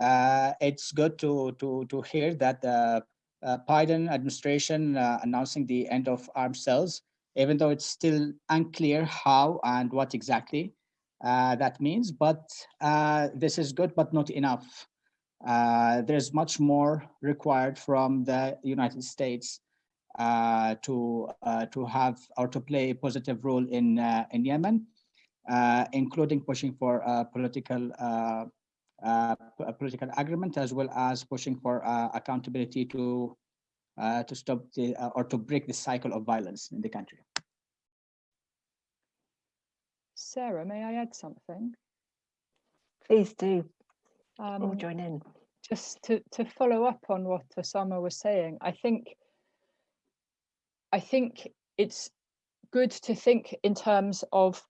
uh, it's good to to to hear that the Biden administration announcing the end of armed sales, even though it's still unclear how and what exactly uh, that means. But uh, this is good, but not enough. Uh, there's much more required from the United States uh, to uh, to have or to play a positive role in uh, in Yemen, including pushing for political political agreement as well as pushing for accountability to to stop the uh, or to break the cycle of violence in the country. Sarah, may I add something? Please do. All Um, join in. just to, to follow up on what Osama was saying, I think I think it's good to think in terms of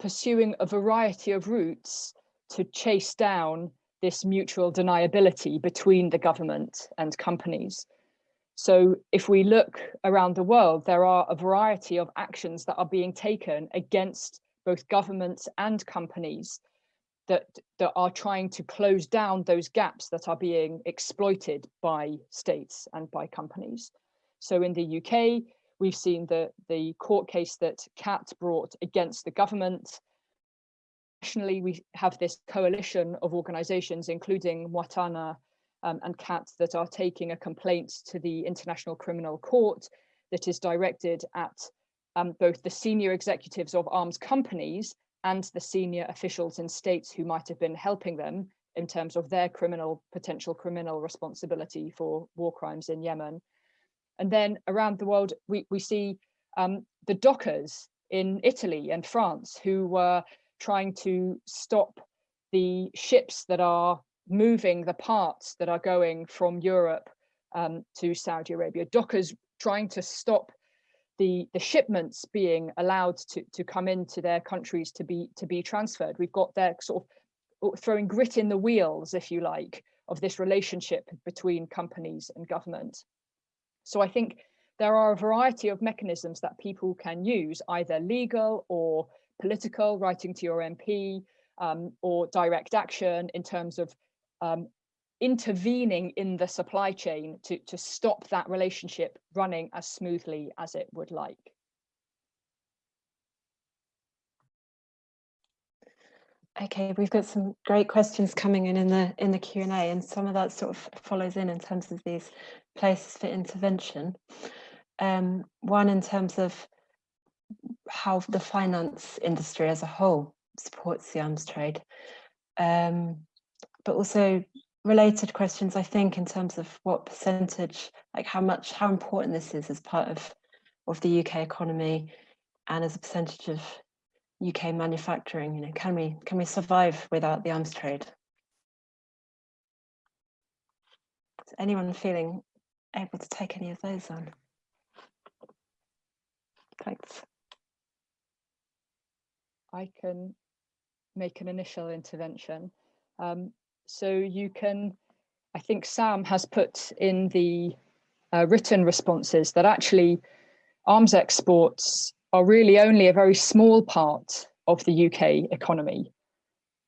pursuing a variety of routes to chase down this mutual deniability between the government and companies. So if we look around the world, there are a variety of actions that are being taken against both governments and companies that, that are trying to close down those gaps that are being exploited by states and by companies. So in the UK, we've seen the, the court case that CAAT brought against the government. Nationally, we have this coalition of organizations, including Mwatana um, and CAAT, that are taking a complaint to the International Criminal Court that is directed at um, both the senior executives of arms companies and the senior officials in states who might have been helping them in terms of their criminal potential criminal responsibility for war crimes in Yemen. And then around the world, we, we see um, the dockers in Italy and France who were trying to stop the ships that are moving the parts that are going from Europe um, to Saudi Arabia. Dockers trying to stop the, the shipments being allowed to, to come into their countries to be to be transferred. We've got their sort of throwing grit in the wheels, if you like, of this relationship between companies and government. So I think there are a variety of mechanisms that people can use, either legal or political, writing to your MP, um, or direct action in terms of um, intervening in the supply chain to, to stop that relationship running as smoothly as it would like. Okay, we've got some great questions coming in in the in the Q and A, and some of that sort of follows in in terms of these places for intervention. Um, one in terms of how the finance industry as a whole supports the arms trade, um, but also related questions. I think in terms of what percentage, like how much, how important this is as part of of the UK economy, and as a percentage of UK manufacturing, you know, can we can we survive without the arms trade? Is anyone feeling able to take any of those on? Thanks. I can make an initial intervention. Um, so you can, I think Sam has put in the uh, written responses that actually arms exports are really only a very small part of the UK economy.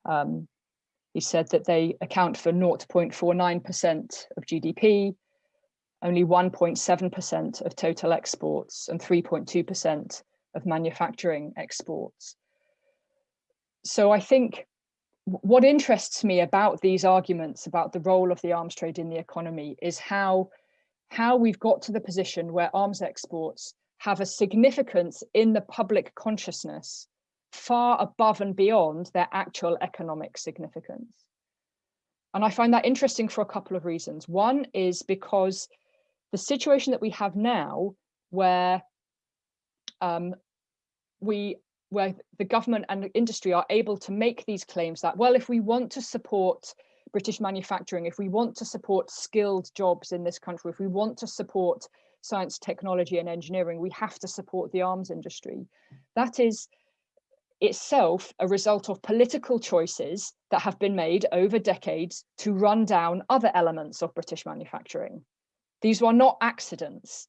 Um, he said that they account for 0.49% of GDP, only 1.7% of total exports and 3.2% of manufacturing exports. So I think what interests me about these arguments about the role of the arms trade in the economy is how, how we've got to the position where arms exports have a significance in the public consciousness far above and beyond their actual economic significance. And I find that interesting for a couple of reasons. One is because the situation that we have now, where um, we where the government and industry are able to make these claims that, well, if we want to support British manufacturing, if we want to support skilled jobs in this country, if we want to support science, technology and engineering, we have to support the arms industry. That is itself a result of political choices that have been made over decades to run down other elements of British manufacturing. These were not accidents.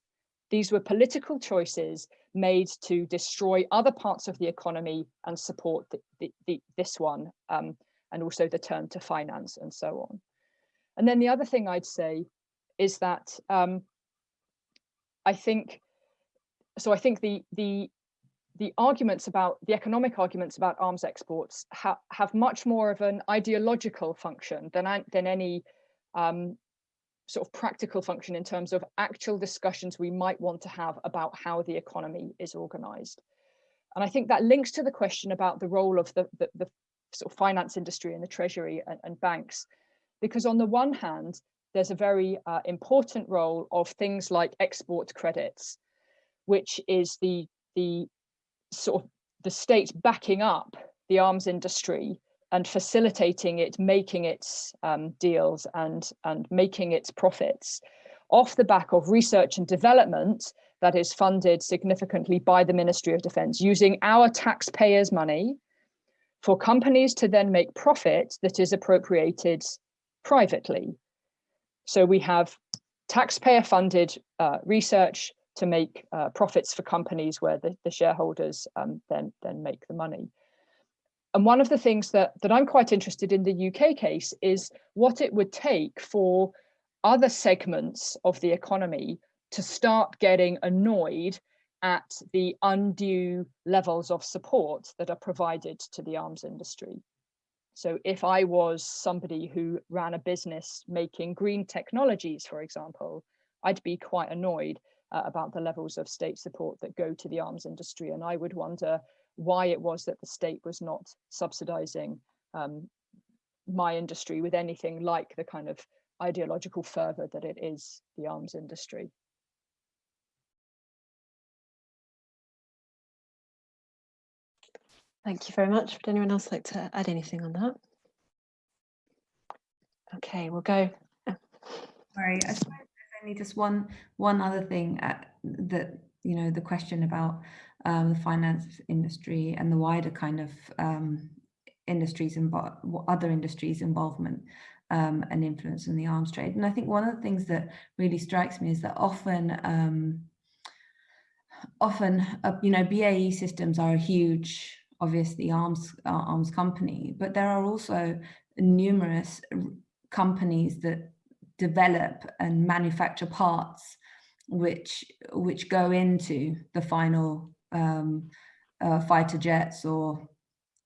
These were political choices made to destroy other parts of the economy and support the, the, the, this one, um, and also the turn to finance and so on. And then the other thing I'd say is that um, I think, so I think the, the, the arguments about, the economic arguments about arms exports ha have much more of an ideological function than, than any um, sort of practical function in terms of actual discussions we might want to have about how the economy is organized. And I think that links to the question about the role of the, the, the sort of finance industry and the treasury and, and, banks. Because on the one hand, there's a very uh, important role of things like export credits, which is the, the sort of the state backing up the arms industry and facilitating it, making its um, deals and, and making its profits off the back of research and development that is funded significantly by the Ministry of Defence, using our taxpayers' money for companies to then make profit that is appropriated privately. So we have taxpayer funded uh, research to make uh, profits for companies where the, the shareholders um, then, then make the money. And one of the things that, that I'm quite interested in the UK case is what it would take for other segments of the economy to start getting annoyed at the undue levels of support that are provided to the arms industry. So if I was somebody who ran a business making green technologies, for example, I'd be quite annoyed uh, about the levels of state support that go to the arms industry. And I would wonder why it was that the state was not subsidizing um, my industry with anything like the kind of ideological fervor that it is the arms industry. Thank you very much. Would anyone else like to add anything on that? Okay, we'll go. Sorry, I suppose there's only just one one other thing uh, that you know the question about um, the finance industry and the wider kind of um, industries and other industries involvement um, and influence in the arms trade. And I think one of the things that really strikes me is that often, um, often, uh, you know, BAE systems are a huge, obviously arms uh, arms company, but there are also numerous companies that develop and manufacture parts which which go into the final um, uh, fighter jets or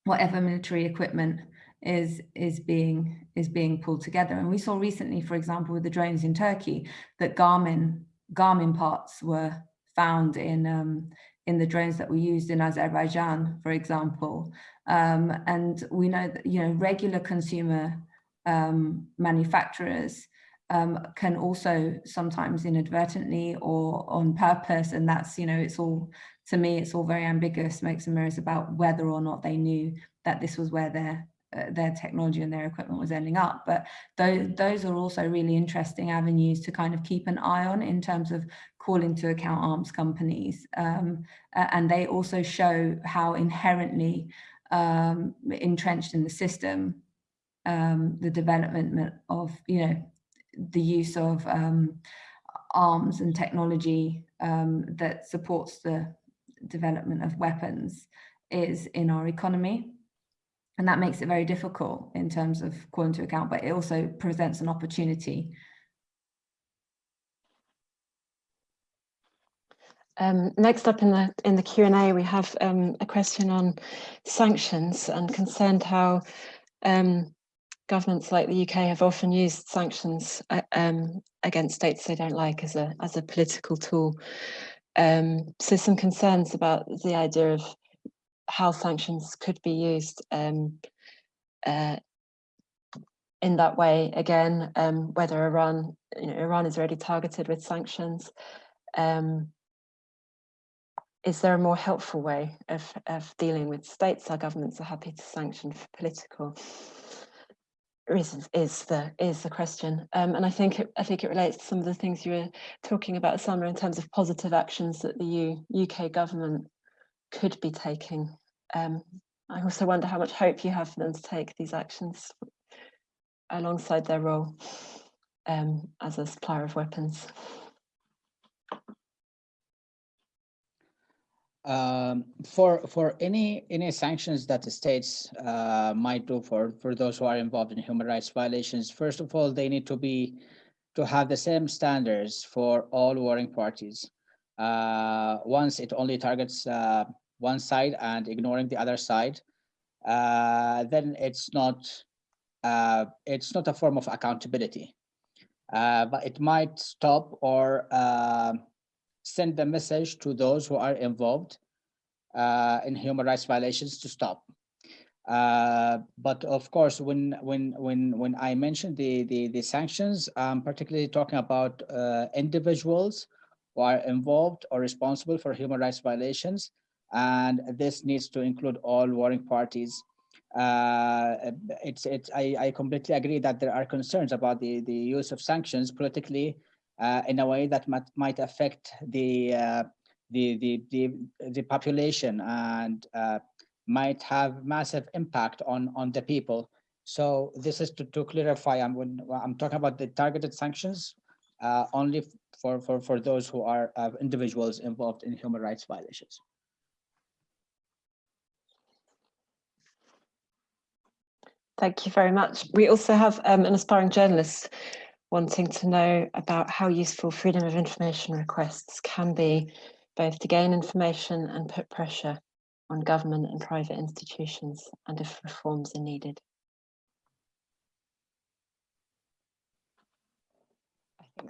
whatever military equipment is is being is being pulled together. And we saw recently for example with the drones in Turkey that Garmin Garmin parts were found in um, in the drones that were used in Azerbaijan for example. Um, and we know that you know regular consumer um, manufacturers um, can also sometimes inadvertently or on purpose and that's you know it's all to me, it's all very ambiguous, makes and mirrors about whether or not they knew that this was where their uh, their technology and their equipment was ending up. But those, those are also really interesting avenues to kind of keep an eye on in terms of calling to account arms companies. Um, and they also show how inherently um, entrenched in the system, um, the development of, you know, the use of um, arms and technology um, that supports the development of weapons is in our economy. And that makes it very difficult in terms of calling to account, but it also presents an opportunity. Um, next up in the in the Q and A, we have um, a question on sanctions and concerned how um, governments like the UK have often used sanctions uh, um, against states they don't like as a as a political tool. Um, so some concerns about the idea of how sanctions could be used um, uh, in that way. Again, um, whether Iran, you know, Iran is already targeted with sanctions. Um, is there a more helpful way of, of dealing with states? Our governments are happy to sanction for political reasons is the is the question um, and I think it, I think it relates to some of the things you were talking about Summer in terms of positive actions that the U, UK government could be taking um, I also wonder how much hope you have for them to take these actions alongside their role um, as a supplier of weapons. Um, for for any any sanctions that the states uh, might do for for those who are involved in human rights violations, first of all, they need to be to have the same standards for all warring parties. Uh, once it only targets uh, one side and ignoring the other side, uh, then it's not uh, it's not a form of accountability. Uh, but it might stop or send the message to those who are involved uh, in human rights violations to stop. Uh, but of course, when when when when I mentioned the the, the sanctions, I'm particularly talking about uh, individuals who are involved or responsible for human rights violations, and this needs to include all warring parties. Uh, it's it's I, I completely agree that there are concerns about the the use of sanctions politically uh, in a way that might, might affect the, uh, the, the, the, the, population and uh, might have massive impact on, on the people. So this is to, to clarify, I'm, when, I'm talking about the targeted sanctions uh, only for, for, for those who are uh, individuals involved in human rights violations. Thank you very much. We also have um, an aspiring journalist wanting to know about how useful freedom of information requests can be, both to gain information and put pressure on government and private institutions, and if reforms are needed.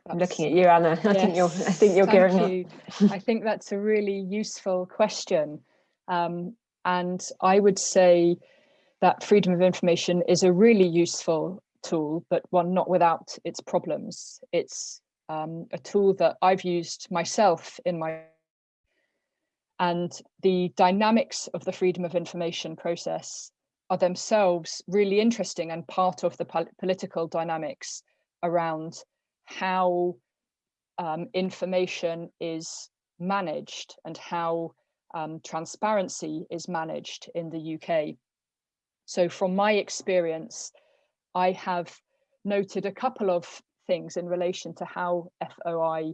I'm looking at you, Anna. I think you're. I think you're gearing you. up. I think that's a really useful question, um, and I would say that freedom of information is a really useful tool, but one not without its problems. It's um, a tool that I've used myself in my and the dynamics of the freedom of information process are themselves really interesting and part of the pol political dynamics around how um, information is managed and how um, transparency is managed in the UK. So from my experience, I have noted a couple of things in relation to how FOI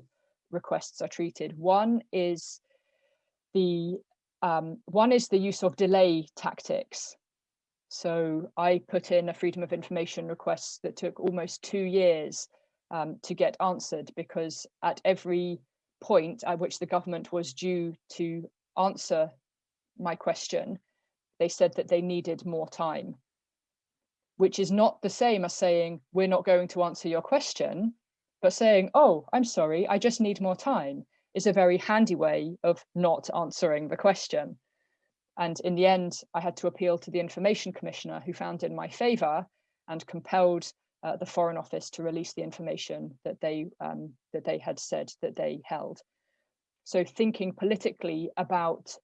requests are treated. One is the um, one is the use of delay tactics. So I put in a freedom of information request that took almost two years um, to get answered because at every point at which the government was due to answer my question, they said that they needed more time which is not the same as saying, we're not going to answer your question, but saying, oh, I'm sorry, I just need more time is a very handy way of not answering the question. And in the end, I had to appeal to the information commissioner who found in my favor and compelled uh, the Foreign Office to release the information that they um, that they had said that they held. So thinking politically about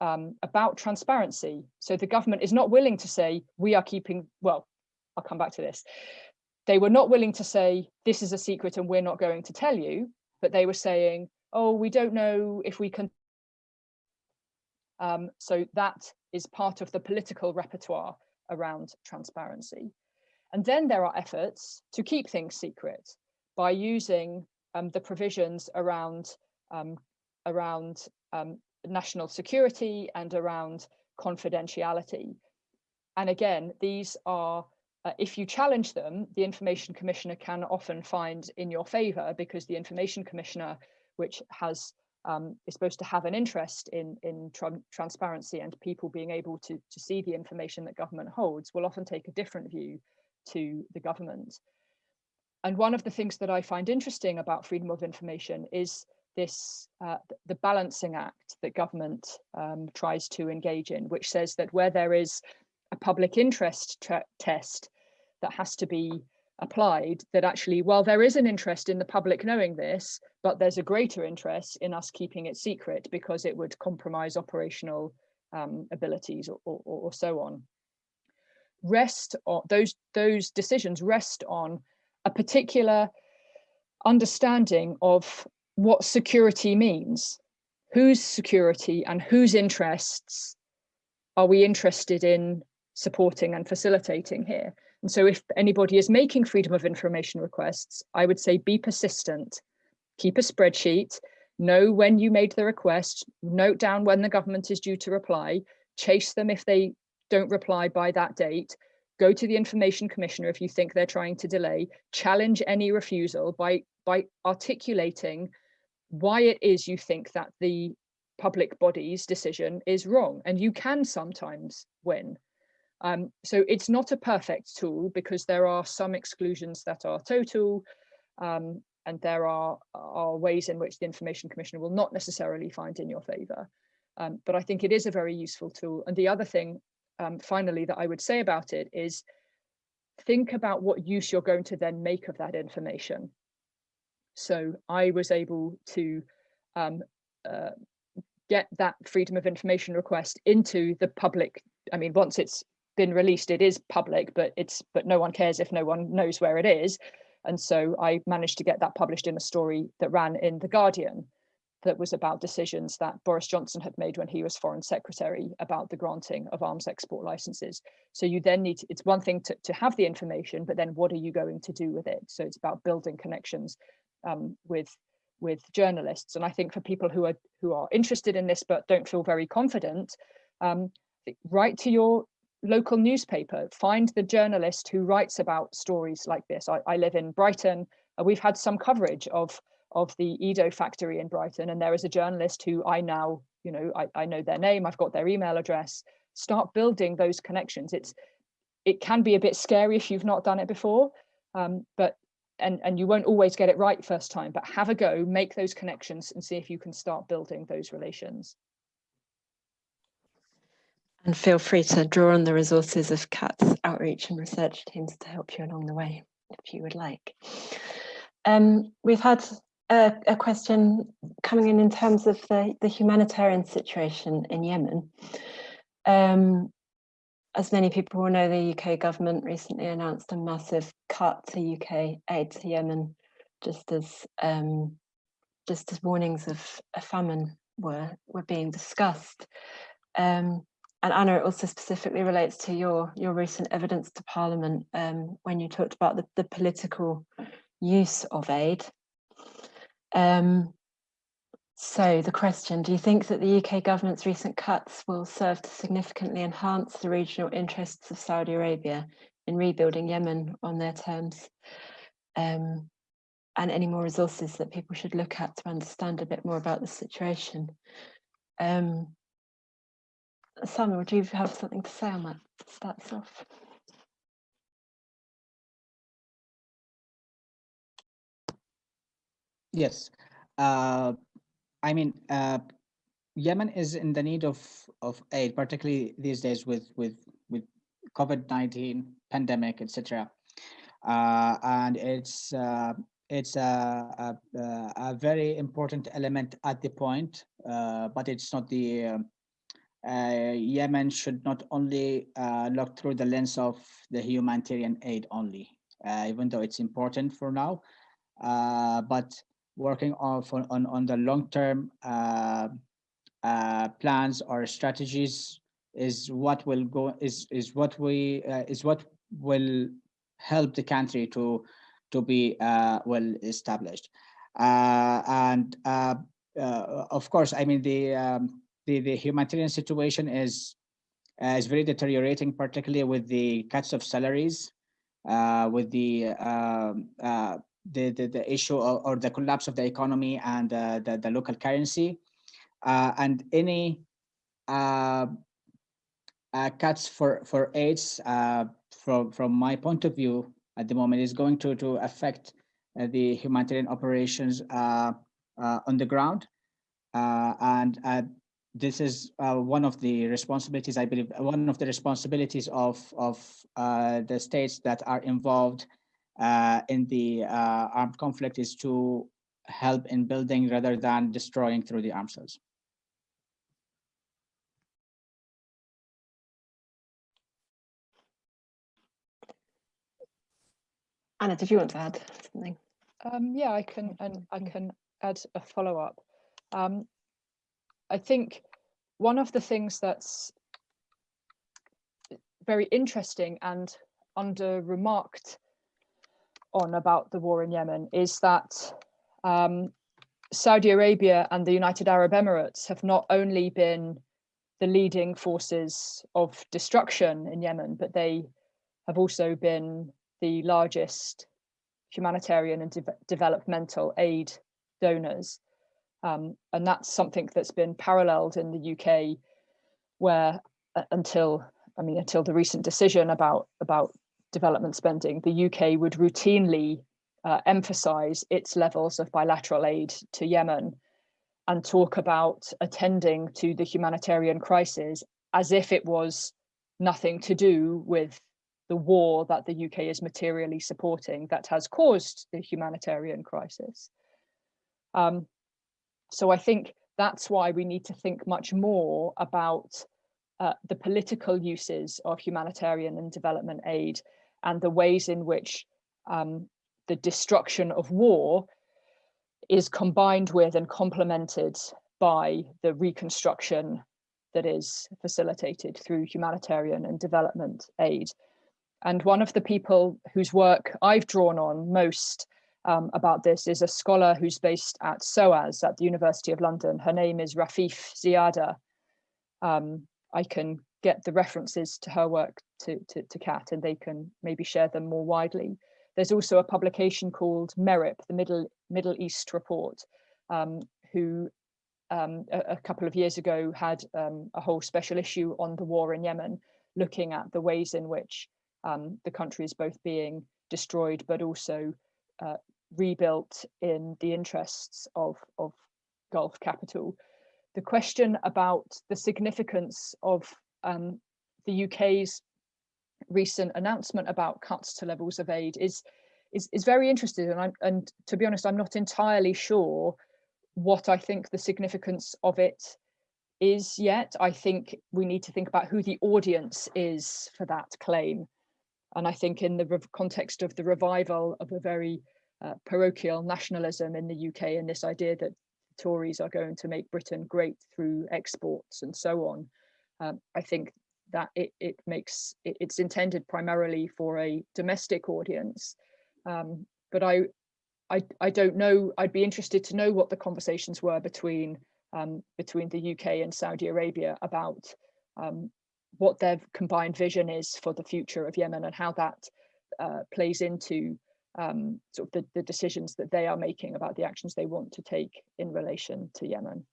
um, about transparency. So the government is not willing to say, we are keeping, well, I'll come back to this. They were not willing to say, this is a secret and we're not going to tell you, but they were saying, oh, we don't know if we can. Um, so that is part of the political repertoire around transparency. And then there are efforts to keep things secret by using um, the provisions around, um, around um, national security and around confidentiality. And again, these are, uh, if you challenge them, the Information Commissioner can often find in your favour because the Information Commissioner, which has um, is supposed to have an interest in, in tra transparency and people being able to, to see the information that government holds, will often take a different view to the government. And one of the things that I find interesting about freedom of information is this uh, the balancing act that government um, tries to engage in, which says that where there is a public interest test that has to be applied, that actually, while there is an interest in the public knowing this, but there's a greater interest in us keeping it secret because it would compromise operational um, abilities or, or, or so on. Rest on those those decisions rest on a particular understanding of what security means, whose security and whose interests are we interested in supporting and facilitating here. And so if anybody is making freedom of information requests, I would say be persistent, keep a spreadsheet, know when you made the request, note down when the government is due to reply, chase them if they don't reply by that date, go to the information commissioner if you think they're trying to delay, challenge any refusal by, by articulating why it is you think that the public body's decision is wrong. And you can sometimes win. Um, so it's not a perfect tool because there are some exclusions that are total um, and there are, are ways in which the Information Commissioner will not necessarily find in your favour. Um, but I think it is a very useful tool. And the other thing, um, finally, that I would say about it is think about what use you're going to then make of that information. So I was able to um, uh, get that freedom of information request into the public. I mean, once it's been released, it is public, but it's but no one cares if no one knows where it is. And so I managed to get that published in a story that ran in The Guardian that was about decisions that Boris Johnson had made when he was foreign secretary about the granting of arms export licenses. So you then need, to, it's one thing to, to have the information, but then what are you going to do with it? So it's about building connections um, with with journalists. And I think for people who are who are interested in this but don't feel very confident, um, write to your local newspaper, find the journalist who writes about stories like this. I, I live in Brighton. Uh, we've had some coverage of, of the EDO factory in Brighton, and there is a journalist who I now, you know, I, I know their name, I've got their email address. Start building those connections. It's it can be a bit scary if you've not done it before, um, but and, and you won't always get it right first time, but have a go, make those connections and see if you can start building those relations. And feel free to draw on the resources of CAAT's outreach and research teams to help you along the way, if you would like. Um, we've had a, a, question coming in in terms of the, the humanitarian situation in Yemen. Um, as many people will know, the UK government recently announced a massive cut to UK aid to Yemen, just as um, just as warnings of a famine were were being discussed. Um, and Anna, it also specifically relates to your your recent evidence to Parliament um, when you talked about the, the political use of aid. Um, so the question, do you think that the UK government's recent cuts will serve to significantly enhance the regional interests of Saudi Arabia in rebuilding Yemen on their terms? Um, and any more resources that people should look at to understand a bit more about the situation? Um, Samuel, would you have something to say on that to start us off? Yes. Uh, I mean, uh, Yemen is in the need of of aid, particularly these days with with with COVID nineteen pandemic, etc. Uh, and it's uh, it's a, a, a, very important element at the point, uh, but it's not the um, uh, Yemen should not only uh, look through the lens of the humanitarian aid only, uh, even though it's important for now, uh, but working on, on, on the long-term uh, uh, plans or strategies is what will go is is what we uh, is what will help the country to to be uh, well established. Uh, and uh, of course, I mean the um, the the humanitarian situation is is very deteriorating, particularly with the cuts of salaries, with the, um, the the the issue or, or, the collapse of the economy and the the local currency, uh, and any uh, uh, cuts for for aids from from my point of view at the moment is going to to affect uh, the humanitarian operations uh, uh, on the ground. And this is one of the responsibilities i believe one of the responsibilities of of the states that are involved in the armed conflict is to help in building rather than destroying through the arms sales. Anna, did you want to add something? Um, yeah, I can, and I can add a follow up. Um, I think one of the things that's very interesting and under remarked on about the war in Yemen is that um, Saudi Arabia and the United Arab Emirates have not only been the leading forces of destruction in Yemen, but they have also been the largest humanitarian and de developmental aid donors. Um, and that's something that's been paralleled in the UK where uh, until, I mean, until the recent decision about, about development spending, the UK would routinely uh, emphasize its levels of bilateral aid to Yemen and talk about attending to the humanitarian crisis as if it was nothing to do with the war that the UK is materially supporting that has caused the humanitarian crisis. Um, so I think that's why we need to think much more about uh, the political uses of humanitarian and development aid and the ways in which um, the destruction of war is combined with and complemented by the reconstruction that is facilitated through humanitarian and development aid. And one of the people whose work I've drawn on most um, about this is a scholar who's based at SOAS at the University of London. Her name is Rafeef Ziadah. Um, I can get the references to her work to, to, to CAAT and they can maybe share them more widely. There's also a publication called MERIP, the Middle, Middle East Report, um, who um, a, a, couple of years ago had um, a whole special issue on the war in Yemen, looking at the ways in which um, the country is both being destroyed but also uh, rebuilt in the interests of, of Gulf capital. The question about the significance of um, the UK's recent announcement about cuts to levels of aid is is, is very interesting and I'm and to be honest I'm not entirely sure what I think the significance of it is yet. I think we need to think about who the audience is for that claim. And I think in the context of the revival of a very uh, parochial nationalism in the UK and this idea that Tories are going to make Britain great through exports and so on, um, I think that it, it makes, it, it's intended primarily for a domestic audience. Um, but I, I, I don't know, I'd be interested to know what the conversations were between um, between the UK and Saudi Arabia about um, what their combined vision is for the future of Yemen and how that uh, plays into um, sort of the, the decisions that they are making about the actions they want to take in relation to Yemen.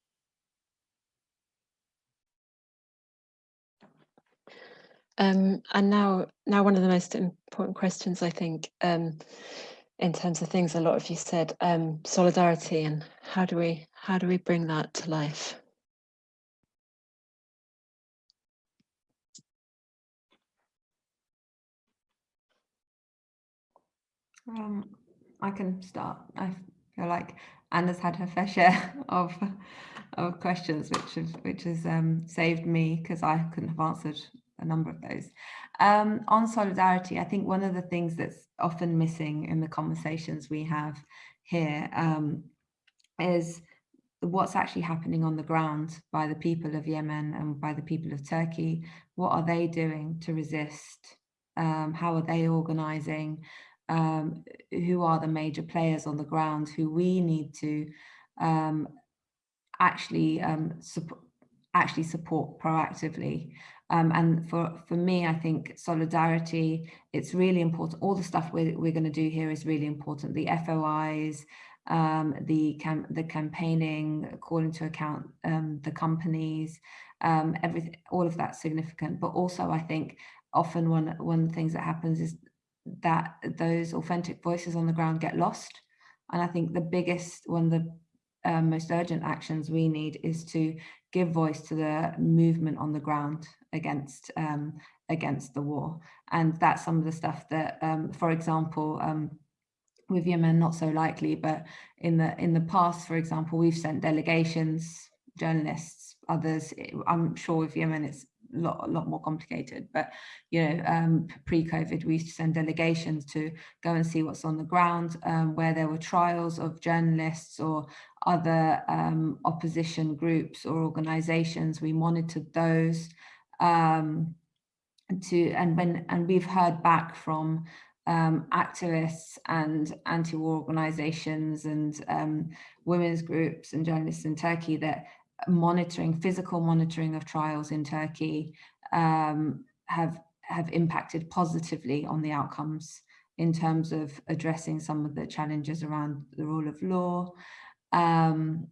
Um, and now, now one of the most important questions, I think, um, in terms of things a lot of you said, um, solidarity and how do we how do we bring that to life? Um, I can start. I feel like Anna's had her fair share of of questions, which have which has um, saved me because I couldn't have answered a number of those. Um, on solidarity, I think one of the things that's often missing in the conversations we have here um, is what's actually happening on the ground by the people of Yemen and by the people of Turkey. What are they doing to resist? Um, how are they organizing? Um, who are the major players on the ground who we need to um, actually um, support actually support proactively. Um, and for, for me, I think solidarity, it's really important. All the stuff we're, we're going to do here is really important. The FOIs, um, the cam the campaigning, calling to account um, the companies, um, everything, all of that's significant. But also, I think often one one of the things that happens is that those authentic voices on the ground get lost. And I think the biggest, one of the um, most urgent actions we need is to give voice to the movement on the ground against um, against the war. And that's some of the stuff that, um, for example, um, with Yemen, not so likely, but in the in the past, for example, we've sent delegations, journalists, others. I'm sure with Yemen, it's a lot, a lot more complicated, but you know, um, pre-COVID, we used to send delegations to go and see what's on the ground, um, where there were trials of journalists or other um, opposition groups or organizations. We monitored those um, to, and when, and we've heard back from um, activists and anti-war organizations and um, women's groups and journalists in Turkey that monitoring, physical monitoring of trials in Turkey um, have, have impacted positively on the outcomes in terms of addressing some of the challenges around the rule of law. Um,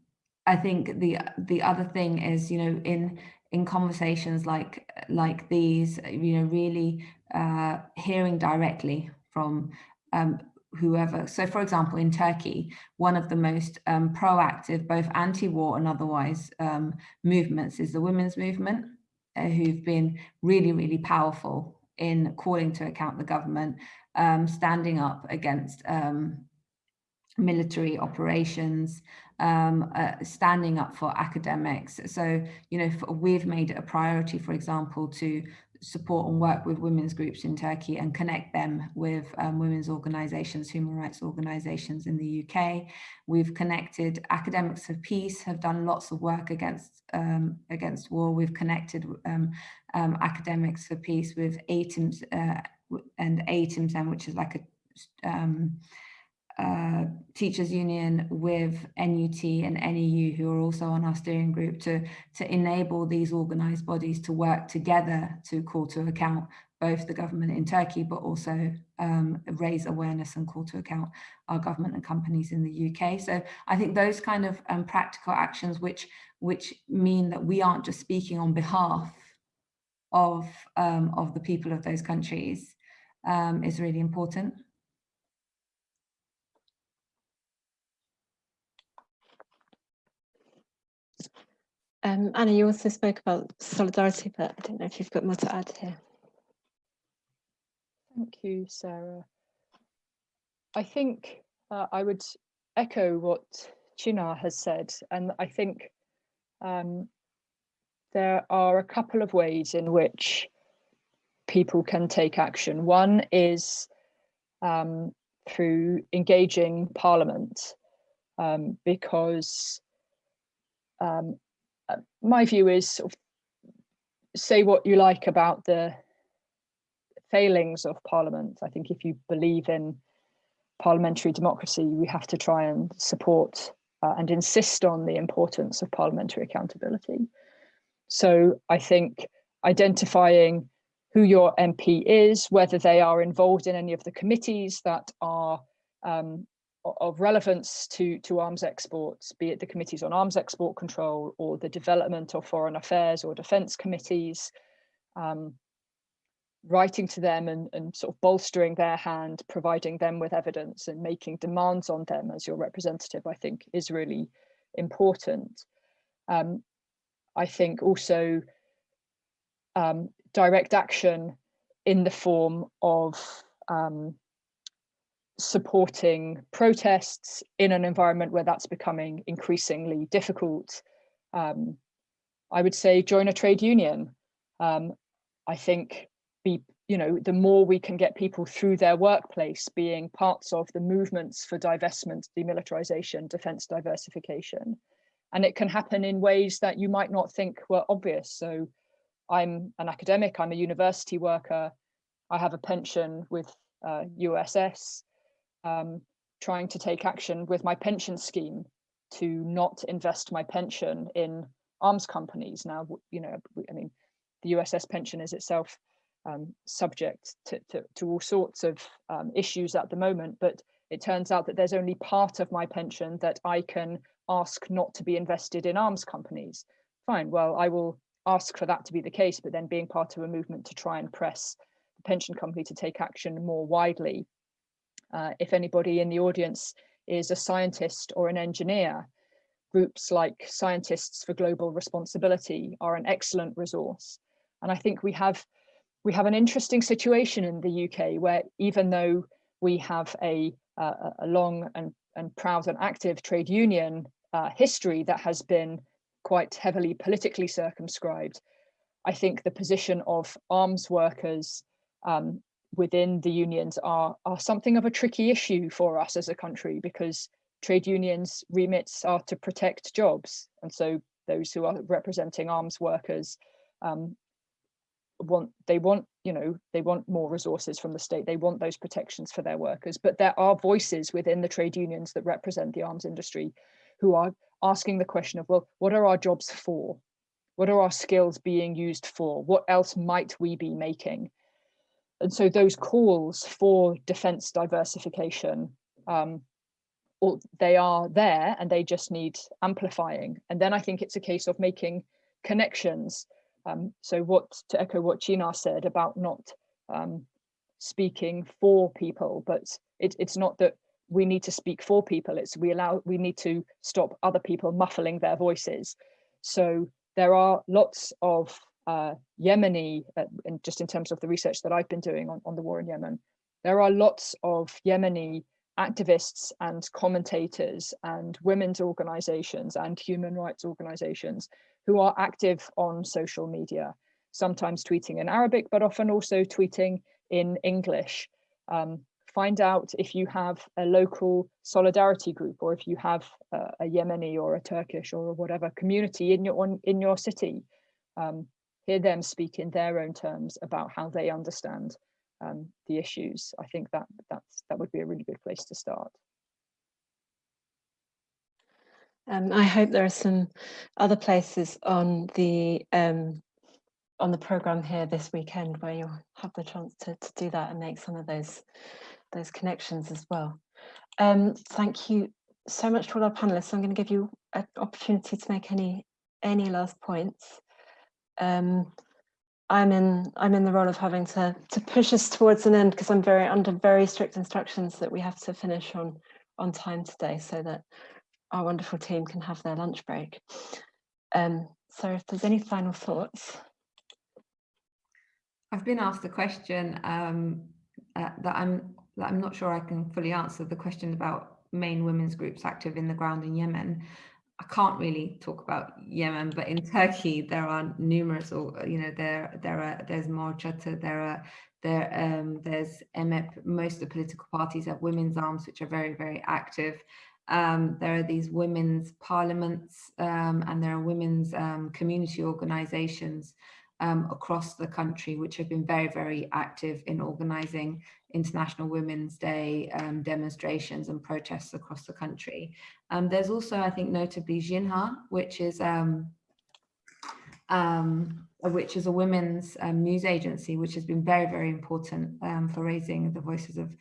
I think the the other thing is, you know, in in conversations like like these, you know, really uh, hearing directly from um, whoever. So for example, in Turkey, one of the most um, proactive, both anti-war and otherwise um, movements is the women's movement, uh, who've been really, really powerful in calling to account the government, um, standing up against um, military operations, um, uh, standing up for academics. So, you know, for, we've made it a priority, for example, to support and work with women's groups in Turkey and connect them with um, women's organizations, human rights organizations in the UK. We've connected academics of peace, have done lots of work against um, against war. We've connected um, um academics for peace with ATIMS uh, and ATIMSM, which is like a um, uh, teachers union with NUT and NEU who are also on our steering group to, to enable these organized bodies to work together to call to account both the government in Turkey, but also um, raise awareness and call to account our government and companies in the UK. So I think those kind of um, practical actions which, which mean that we aren't just speaking on behalf of, um, of the people of those countries um, is really important. Um, Anna, you also spoke about solidarity, but I don't know if you've got more to add here. Thank you, Sarah. I think uh, I would echo what Chinar has said, and I think um, there are a couple of ways in which people can take action. One is um, through engaging Parliament, um, because um, my view is sort of say what you like about the failings of parliament. I think if you believe in parliamentary democracy, we have to try and support uh, and insist on the importance of parliamentary accountability. So I think identifying who your MP is, whether they are involved in any of the committees that are um, of relevance to, to arms exports, be it the committees on arms export control or the development of foreign affairs or defence committees, um, writing to them and, and sort of bolstering their hand, providing them with evidence and making demands on them as your representative, I think is really important. Um, I think also um, direct action in the form of um, supporting protests in an environment where that's becoming increasingly difficult. Um, I would say join a trade union. Um, I think be, you know, the more we can get people through their workplace being parts of the movements for divestment, demilitarization, defense diversification, and it can happen in ways that you might not think were obvious. So I'm an academic, I'm a university worker, I have a pension with uh, USS, um, trying to take action with my pension scheme to not invest my pension in arms companies. Now, you know, I mean, the USS pension is itself um, subject to, to, to, all sorts of um, issues at the moment, but it turns out that there's only part of my pension that I can ask not to be invested in arms companies. Fine, well, I will ask for that to be the case, but then being part of a movement to try and press the pension company to take action more widely. Uh, if anybody in the audience is a scientist or an engineer, groups like Scientists for Global Responsibility are an excellent resource. And I think we have we have an interesting situation in the UK where even though we have a, uh, a long and, and proud and active trade union uh, history that has been quite heavily politically circumscribed, I think the position of arms workers um, within the unions are, are something of a tricky issue for us as a country because trade unions remits are to protect jobs. And so those who are representing arms workers um, want they want you know they want more resources from the state. They want those protections for their workers. But there are voices within the trade unions that represent the arms industry who are asking the question of well what are our jobs for? What are our skills being used for? What else might we be making and so those calls for defense diversification um, or they are there and they just need amplifying. And then i think it's a case of making connections. Um, so what to echo what Chinar said about not um, speaking for people, but it, it's not that we need to speak for people, it's we allow we need to stop other people muffling their voices. So there are lots of uh, Yemeni, uh, and just in terms of the research that I've been doing on, on the war in Yemen, there are lots of Yemeni activists and commentators and women's organizations and human rights organizations who are active on social media, sometimes tweeting in Arabic, but often also tweeting in English. Um, find out if you have a local solidarity group or if you have a, a Yemeni or a Turkish or whatever community in your, in your city. Um, hear them speak in their own terms about how they understand um, the issues. I think that that's, that would be a really good place to start. Um, I hope there are some other places on the um, on the program here this weekend where you'll have the chance to, to do that and make some of those those connections as well. Um, thank you so much to all our panelists. I'm going to give you an opportunity to make any any last points. Um, I'm in I'm in the role of having to to push us towards an end because I'm very under very strict instructions that we have to finish on on time today so that our wonderful team can have their lunch break. Um, so if there's any final thoughts. I've been asked a question um, uh, that I'm that I'm not sure I can fully answer the question about main women's groups active in the ground in Yemen. I can't really talk about Yemen, but in Turkey there are numerous, or you know, there there are there's Mor Çatı, there are there um, there's MF. Most of the political parties have women's arms, which are very very active. Um, there are these women's parliaments um, and there are women's um, community organizations um, across the country which have been very, very active in organizing International Women's Day um, demonstrations and protests across the country. Um, there's also, I think, notably Jinha, which is which is a women's news agency, which has been very, very important for raising the voices of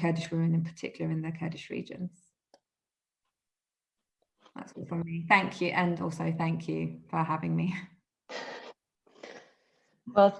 Kurdish women in particular in the Kurdish regions. That's all from me. Thank you. And also thank you for having me. Well,